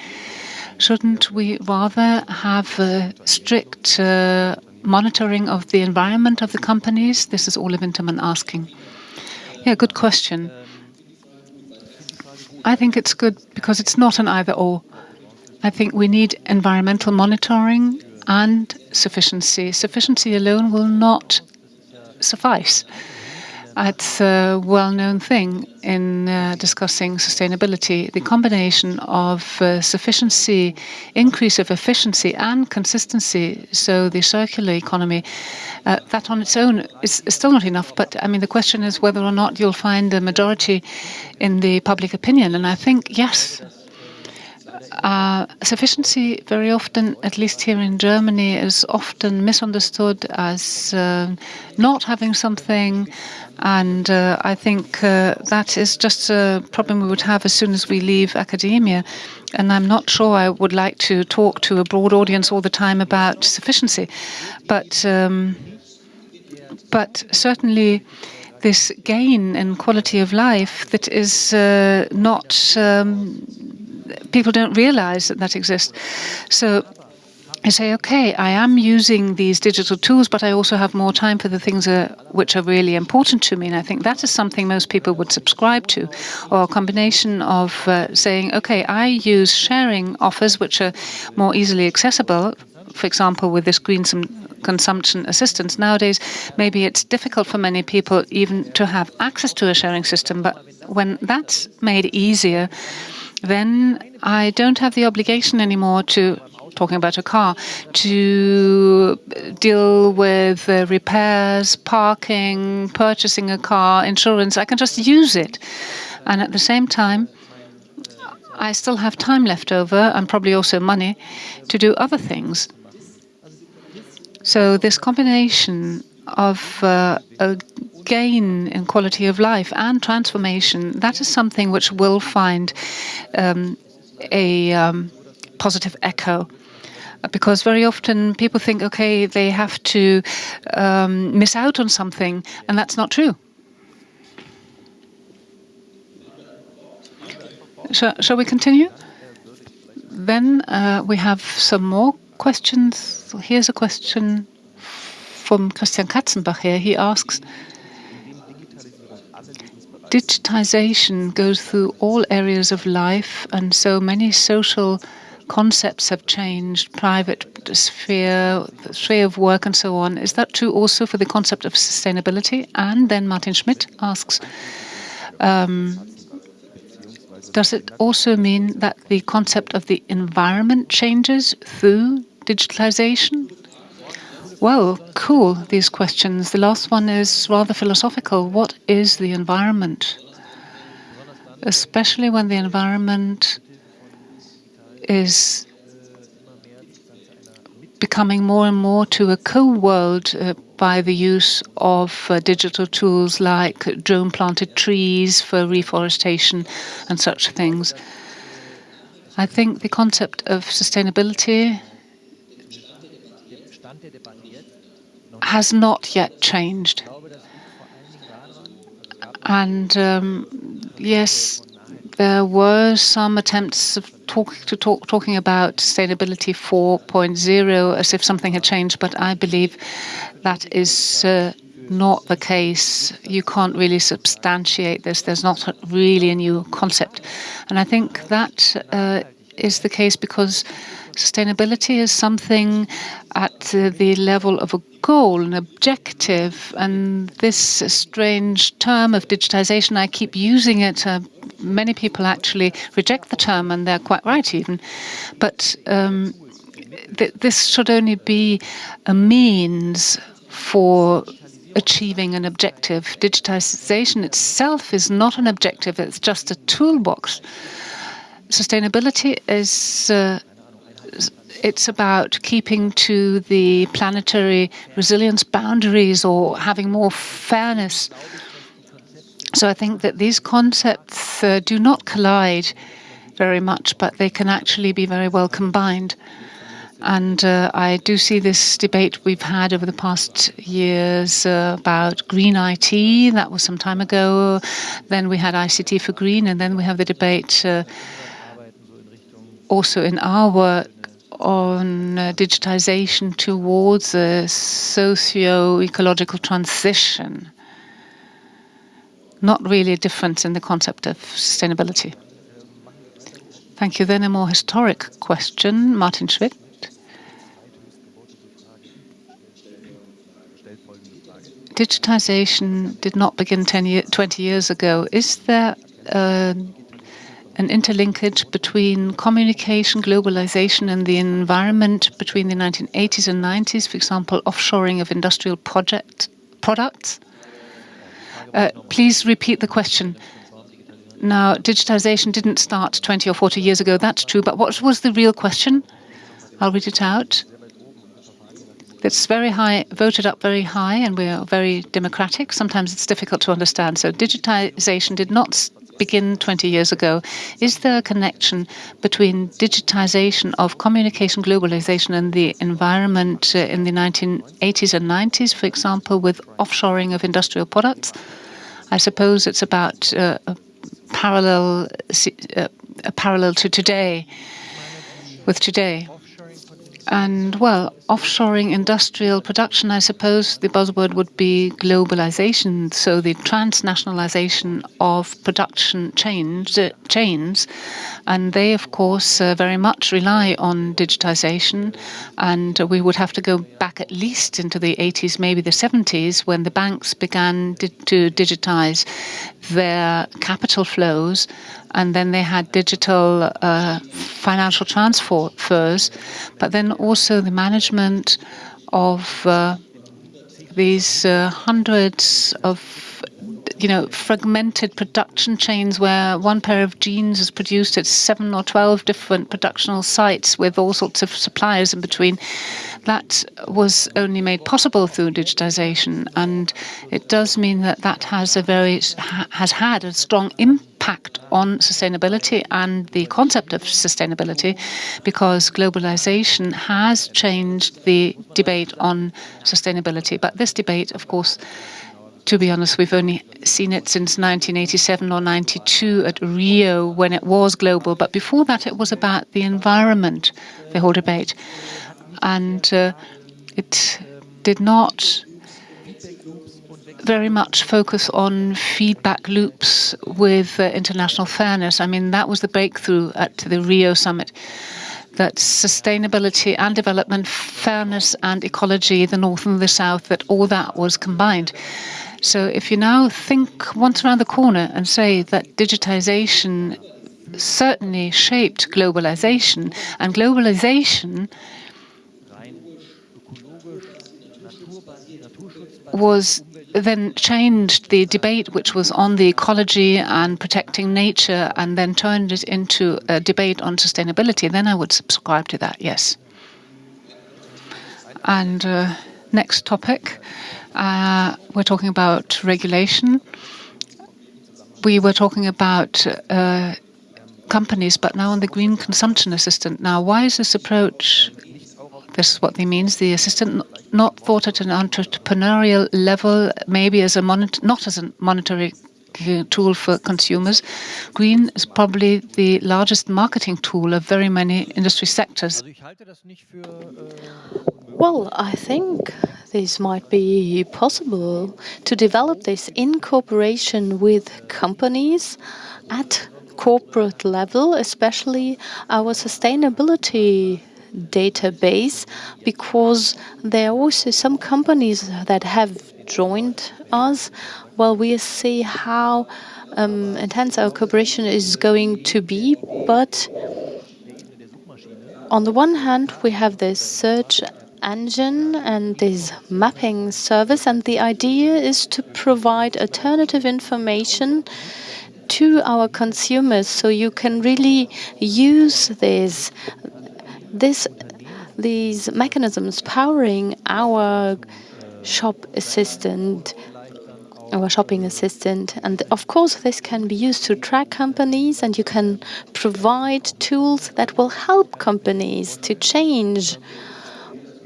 Shouldn't we rather have a strict uh, monitoring of the environment of the companies? This is Ole Wintermann asking. Yeah, good question. I think it's good because it's not an either or. I think we need environmental monitoring and sufficiency. Sufficiency alone will not suffice. It's a well-known thing in uh, discussing sustainability. The combination of uh, sufficiency, increase of efficiency and consistency, so the circular economy, uh, that on its own is, is, still not enough. But I mean, the question is whether or not you'll find a majority in the public opinion. And I think, yes, uh, sufficiency very often, at least here in Germany, is often misunderstood as uh, not having something. And uh, I think uh, that is just a problem we would have as soon as we leave academia. And I'm not sure I would like to talk to a broad audience all the time about sufficiency. But, um, but certainly, this gain in quality of life that is uh, not um, people don't realize that that exists. So I say, okay, I am using these digital tools, but I also have more time for the things uh, which are really important to me. And I think that is something most people would subscribe to, or a combination of uh, saying, okay, I use sharing offers which are more easily accessible. For example, with this green consumption assistance. Nowadays, maybe it's difficult for many people even to have access to a sharing system, but when that's made easier, then I don't have the obligation anymore to talking about a car, to deal with uh, repairs, parking, purchasing a car, insurance. I can just use it. And at the same time, I still have time left over and probably also money to do other things. So this combination of uh, a gain in quality of life and transformation, that is something which will find um, a um, positive echo. Because very often people think, okay, they have to um, miss out on something, and that's not true. Shall, shall we continue? Then uh, we have some more questions. Here's a question from Christian Katzenbach here. He asks, digitization goes through all areas of life, and so many social concepts have changed, private sphere, sphere of work, and so on. Is that true also for the concept of sustainability? And then Martin Schmidt asks, um, does it also mean that the concept of the environment changes through digitalization? Well, cool, these questions. The last one is rather philosophical. What is the environment? Especially when the environment is becoming more and more to a co-world uh, by the use of uh, digital tools like drone-planted trees for reforestation and such things. I think the concept of sustainability has not yet changed. And um, yes, there were some attempts of talk, to talk, talking about sustainability 4.0 as if something had changed, but I believe that is uh, not the case. You can't really substantiate this. There's not really a new concept. And I think that uh, is the case because sustainability is something at the level of a goal, an objective. And this strange term of digitization, I keep using it. Uh, many people actually reject the term, and they're quite right even. But um, th this should only be a means for achieving an objective. Digitization itself is not an objective, it's just a toolbox. Sustainability is uh, it's about keeping to the planetary resilience boundaries or having more fairness. So I think that these concepts uh, do not collide very much, but they can actually be very well combined. And uh, I do see this debate we've had over the past years uh, about green IT. That was some time ago. Then we had ICT for green, and then we have the debate uh, also in our work on uh, digitization towards a socio-ecological transition. Not really a difference in the concept of sustainability. Thank you. Then a more historic question, Martin Schwitt. Digitization did not begin 10 year, 20 years ago. Is there uh, an interlinkage between communication, globalization, and the environment between the 1980s and 90s, for example, offshoring of industrial project products? Uh, please repeat the question. Now, digitization didn't start 20 or 40 years ago, that's true, but what was the real question? I'll read it out. It's very high, voted up very high, and we are very democratic. Sometimes it's difficult to understand. So digitization did not begin 20 years ago. Is there a connection between digitization of communication globalization and the environment uh, in the 1980s and 90s, for example, with offshoring of industrial products? I suppose it's about uh, a parallel, uh, a parallel to today, with today. And well, offshoring industrial production, I suppose the buzzword would be globalization. So the transnationalization of production chains, uh, chains, and they, of course, uh, very much rely on digitization. And we would have to go back at least into the 80s, maybe the 70s, when the banks began di to digitize their capital flows and then they had digital uh, financial transfers, but then also the management of uh, these uh, hundreds of you know, fragmented production chains where one pair of jeans is produced at seven or 12 different productional sites with all sorts of suppliers in between. That was only made possible through digitization. And it does mean that that has a very, has had a strong impact on sustainability and the concept of sustainability because globalization has changed the debate on sustainability. But this debate, of course, to be honest, we've only seen it since 1987 or 92 at Rio when it was global. But before that, it was about the environment, the whole debate. And uh, it did not very much focus on feedback loops with uh, international fairness. I mean, that was the breakthrough at the Rio summit that sustainability and development, fairness and ecology, the North and the South, that all that was combined. So if you now think once around the corner and say that digitization certainly shaped globalization, and globalization was then changed the debate which was on the ecology and protecting nature and then turned it into a debate on sustainability, then I would subscribe to that, yes. And uh, next topic, uh, we're talking about regulation. We were talking about uh, companies, but now on the green consumption assistant. Now, why is this approach? This is what they means. The assistant not thought at an entrepreneurial level, maybe as a not as a monetary tool for consumers. Green is probably the largest marketing tool of very many industry sectors. Well, I think this might be possible to develop this in cooperation with companies at corporate level, especially our sustainability database, because there are also some companies that have joined us. Well, we see how um, intense our cooperation is going to be, but on the one hand, we have this search engine and this mapping service, and the idea is to provide alternative information to our consumers so you can really use this this these mechanisms powering our shop assistant our shopping assistant. And of course, this can be used to track companies and you can provide tools that will help companies to change.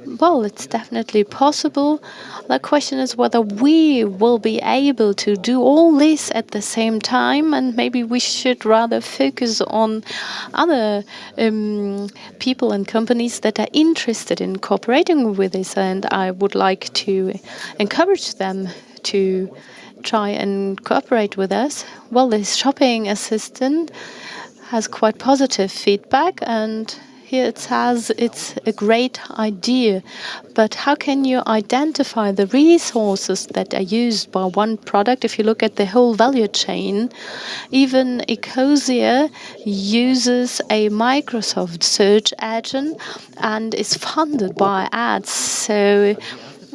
Well, it's definitely possible. The question is whether we will be able to do all this at the same time, and maybe we should rather focus on other um, people and companies that are interested in cooperating with this. And I would like to encourage them to try and cooperate with us. Well, this shopping assistant has quite positive feedback and here it says it's a great idea, but how can you identify the resources that are used by one product if you look at the whole value chain? Even Ecosia uses a Microsoft search engine and is funded by ads. So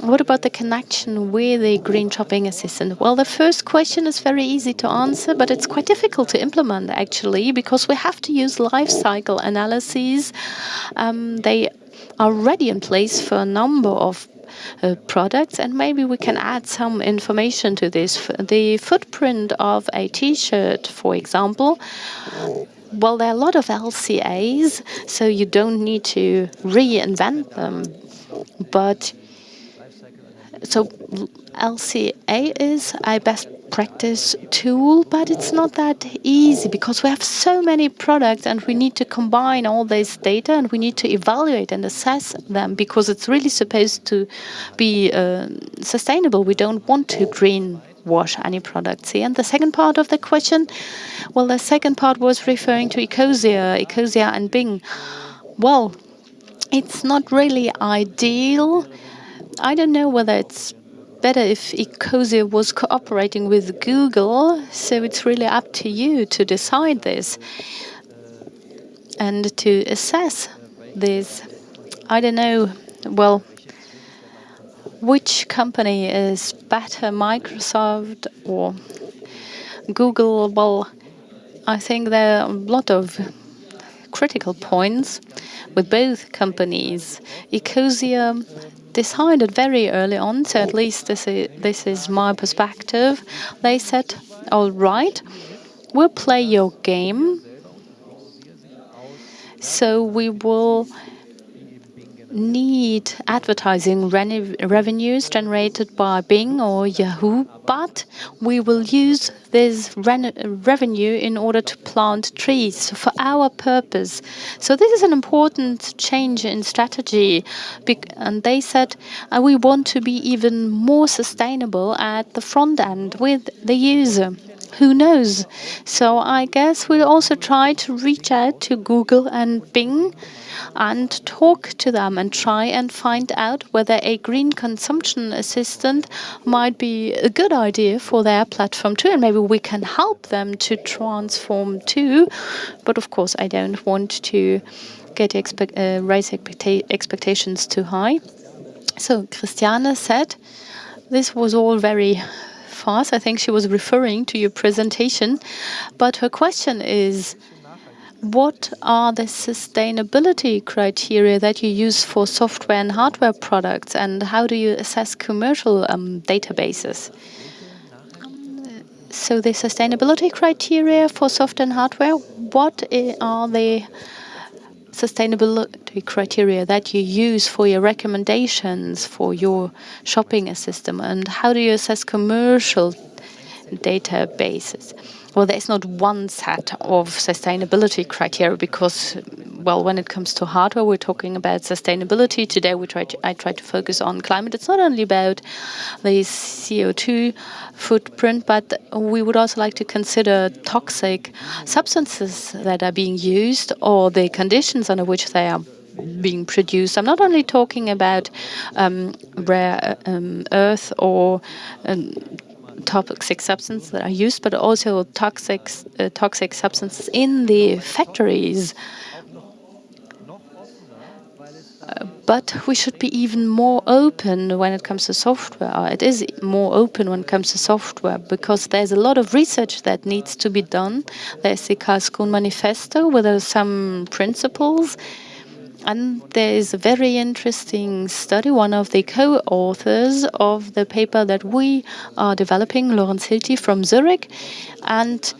what about the connection with the green shopping assistant? Well, the first question is very easy to answer, but it's quite difficult to implement actually because we have to use life cycle analyses. Um, they are already in place for a number of uh, products and maybe we can add some information to this. The footprint of a t-shirt, for example, well, there are a lot of LCAs, so you don't need to reinvent them. But so LCA is a best practice tool, but it's not that easy because we have so many products and we need to combine all this data and we need to evaluate and assess them because it's really supposed to be uh, sustainable. We don't want to green wash any products here. And the second part of the question, well, the second part was referring to Ecosia, Ecosia and Bing. Well, it's not really ideal I don't know whether it's better if Ecosia was cooperating with Google, so it's really up to you to decide this and to assess this. I don't know, well, which company is better, Microsoft or Google? Well, I think there are a lot of critical points with both companies. Ecosia decided very early on, so at least this is, this is my perspective. They said, all right, we'll play your game. So we will need advertising revenues generated by Bing or Yahoo, but we will use this revenue in order to plant trees for our purpose. So this is an important change in strategy. And they said uh, we want to be even more sustainable at the front end with the user who knows? So I guess we'll also try to reach out to Google and Bing and talk to them and try and find out whether a green consumption assistant might be a good idea for their platform too. And maybe we can help them to transform too. But of course, I don't want to get expect, uh, raise expecta expectations too high. So Christiane said this was all very I think she was referring to your presentation. But her question is what are the sustainability criteria that you use for software and hardware products, and how do you assess commercial um, databases? So the sustainability criteria for software and hardware, what are the sustainability criteria that you use for your recommendations for your shopping system, and how do you assess commercial databases. Well, there's not one set of sustainability criteria because, well, when it comes to hardware, we're talking about sustainability. Today, we try to, I try to focus on climate. It's not only about the CO2 footprint, but we would also like to consider toxic substances that are being used or the conditions under which they are being produced. I'm not only talking about um, rare um, earth or um, toxic substances that are used, but also toxic uh, toxic substances in the factories. Uh, but we should be even more open when it comes to software. It is more open when it comes to software because there's a lot of research that needs to be done. There's the Karlsruhe Manifesto with some principles and there is a very interesting study. One of the co-authors of the paper that we are developing, Lorenz Hilty from Zurich, and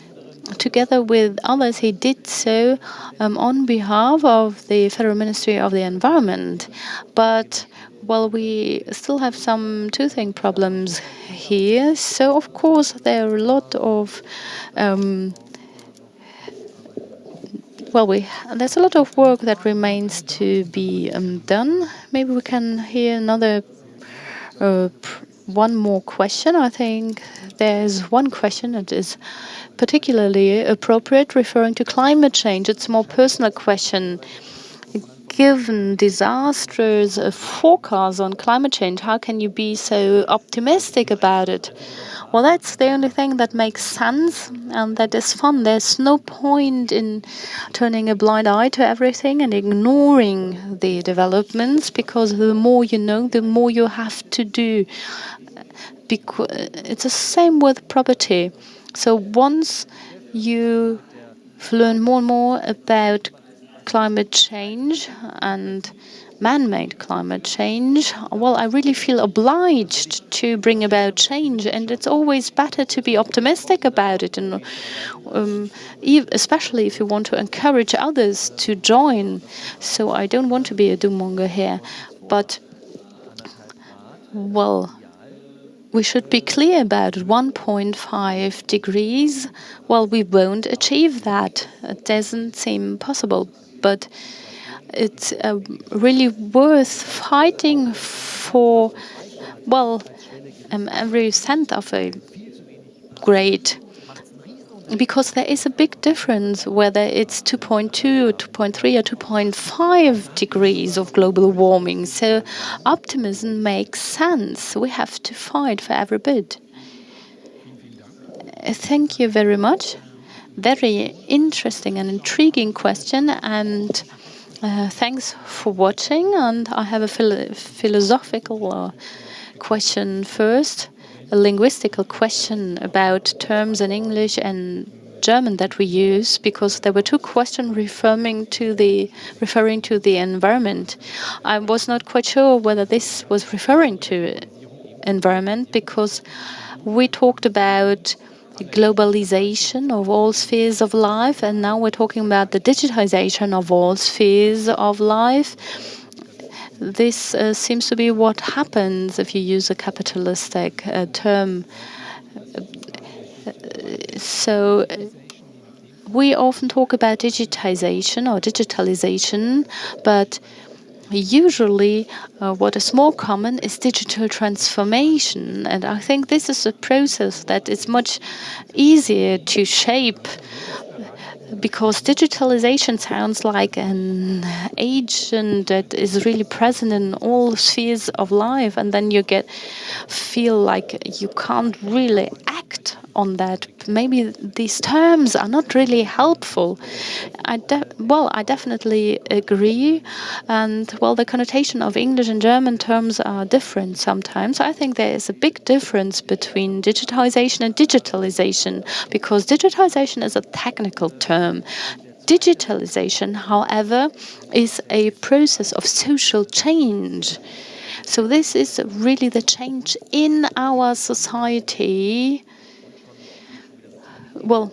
together with others, he did so um, on behalf of the Federal Ministry of the Environment. But well, we still have some toothing problems here. So, of course, there are a lot of um, well, we there's a lot of work that remains to be um, done. Maybe we can hear another uh, one more question. I think there's one question that is particularly appropriate, referring to climate change. It's a more personal question. Given disastrous forecasts on climate change, how can you be so optimistic about it? Well, that's the only thing that makes sense and that is fun. There's no point in turning a blind eye to everything and ignoring the developments because the more you know, the more you have to do. It's the same with property. So once you learn more and more about climate change and man-made climate change, well, I really feel obliged to bring about change, and it's always better to be optimistic about it, and um, especially if you want to encourage others to join. So I don't want to be a doom-monger here, but well, we should be clear about 1.5 degrees. Well, we won't achieve that. It doesn't seem possible, but it's uh, really worth fighting for, well, um, every cent of a grade because there is a big difference whether it's 2.2 or 2.3 or 2.5 degrees of global warming. So optimism makes sense. We have to fight for every bit. Thank you very much. Very interesting and intriguing question. And uh, thanks for watching, and I have a philo philosophical uh, question first, a linguistical question about terms in English and German that we use, because there were two questions referring to the referring to the environment. I was not quite sure whether this was referring to environment because we talked about globalization of all spheres of life, and now we're talking about the digitization of all spheres of life. This uh, seems to be what happens if you use a capitalistic uh, term. So we often talk about digitization or digitalization, but usually uh, what is more common is digital transformation. And I think this is a process that is much easier to shape because digitalization sounds like an agent that is really present in all spheres of life and then you get feel like you can't really act on that. Maybe these terms are not really helpful. I well, I definitely agree. And well, the connotation of English and German terms are different sometimes. I think there is a big difference between digitization and digitalization because digitization is a technical term. Digitalization, however, is a process of social change. So this is really the change in our society well,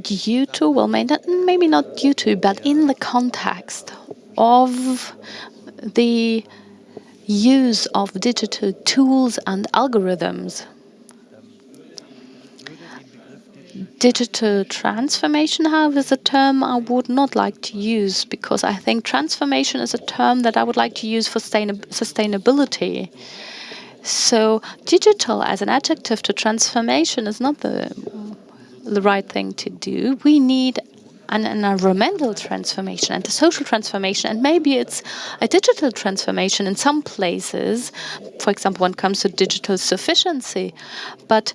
due to, well, maybe not due to, but in the context of the use of digital tools and algorithms. digital transformation, however, is a term I would not like to use because I think transformation is a term that I would like to use for sustainability. So digital as an adjective to transformation is not the the right thing to do. We need an environmental transformation and a social transformation. And maybe it's a digital transformation in some places, for example, when it comes to digital sufficiency. But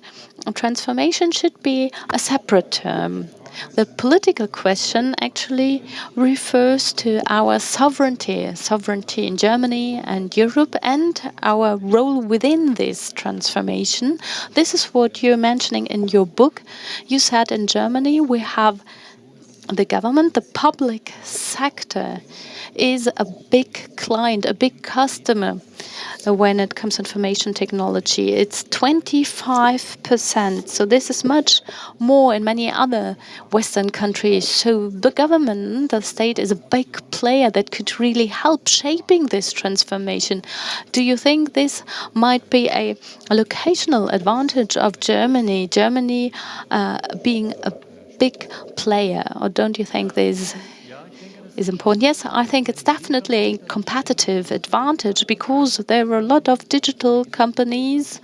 transformation should be a separate term. The political question actually refers to our sovereignty, sovereignty in Germany and Europe, and our role within this transformation. This is what you're mentioning in your book. You said in Germany we have the government, the public sector is a big client, a big customer when it comes to information technology. It's 25%. So this is much more in many other Western countries. So the government, the state is a big player that could really help shaping this transformation. Do you think this might be a, a locational advantage of Germany? Germany uh, being a big player, or don't you think this is important? Yes, I think it's definitely a competitive advantage because there are a lot of digital companies.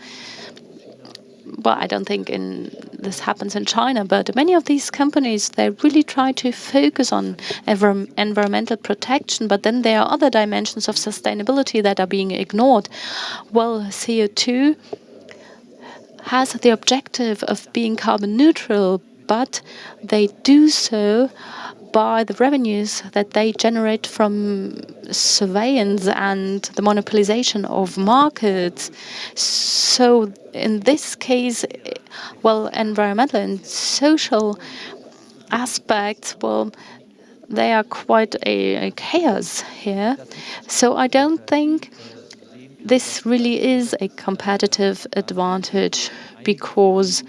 Well, I don't think in this happens in China, but many of these companies they really try to focus on environmental protection, but then there are other dimensions of sustainability that are being ignored. Well, CO2 has the objective of being carbon neutral, but they do so by the revenues that they generate from surveillance and the monopolization of markets. So in this case, well, environmental and social aspects, well, they are quite a, a chaos here. So I don't think this really is a competitive advantage because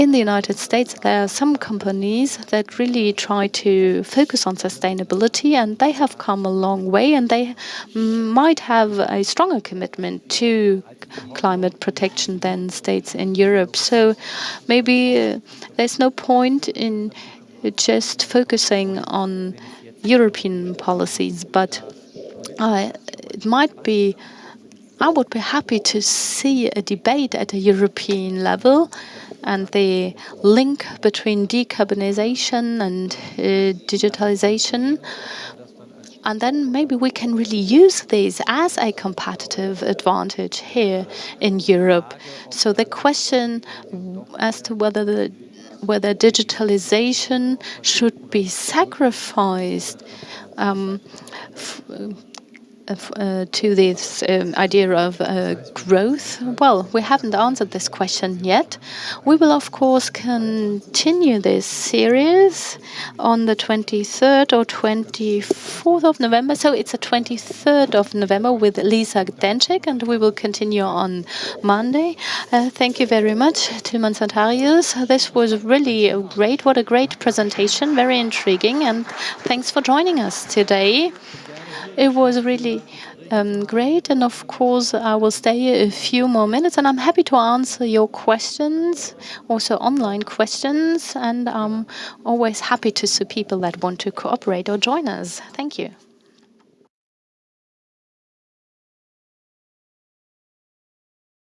in the United States, there are some companies that really try to focus on sustainability, and they have come a long way, and they might have a stronger commitment to climate protection than states in Europe. So maybe uh, there's no point in just focusing on European policies, but uh, it might be. I would be happy to see a debate at a European level and the link between decarbonization and uh, digitalization. And then maybe we can really use this as a competitive advantage here in Europe. So the question as to whether the whether digitalization should be sacrificed um, uh, to this um, idea of uh, growth? Well, we haven't answered this question yet. We will, of course, continue this series on the 23rd or 24th of November. So it's the 23rd of November with Lina Dencik, and we will continue on Monday. Uh, thank you very much, Tilman Santarius. This was really great. What a great presentation, very intriguing, and thanks for joining us today. It was really um, great. And of course, I will stay a few more minutes and I'm happy to answer your questions, also online questions. And I'm always happy to see people that want to cooperate or join us. Thank you.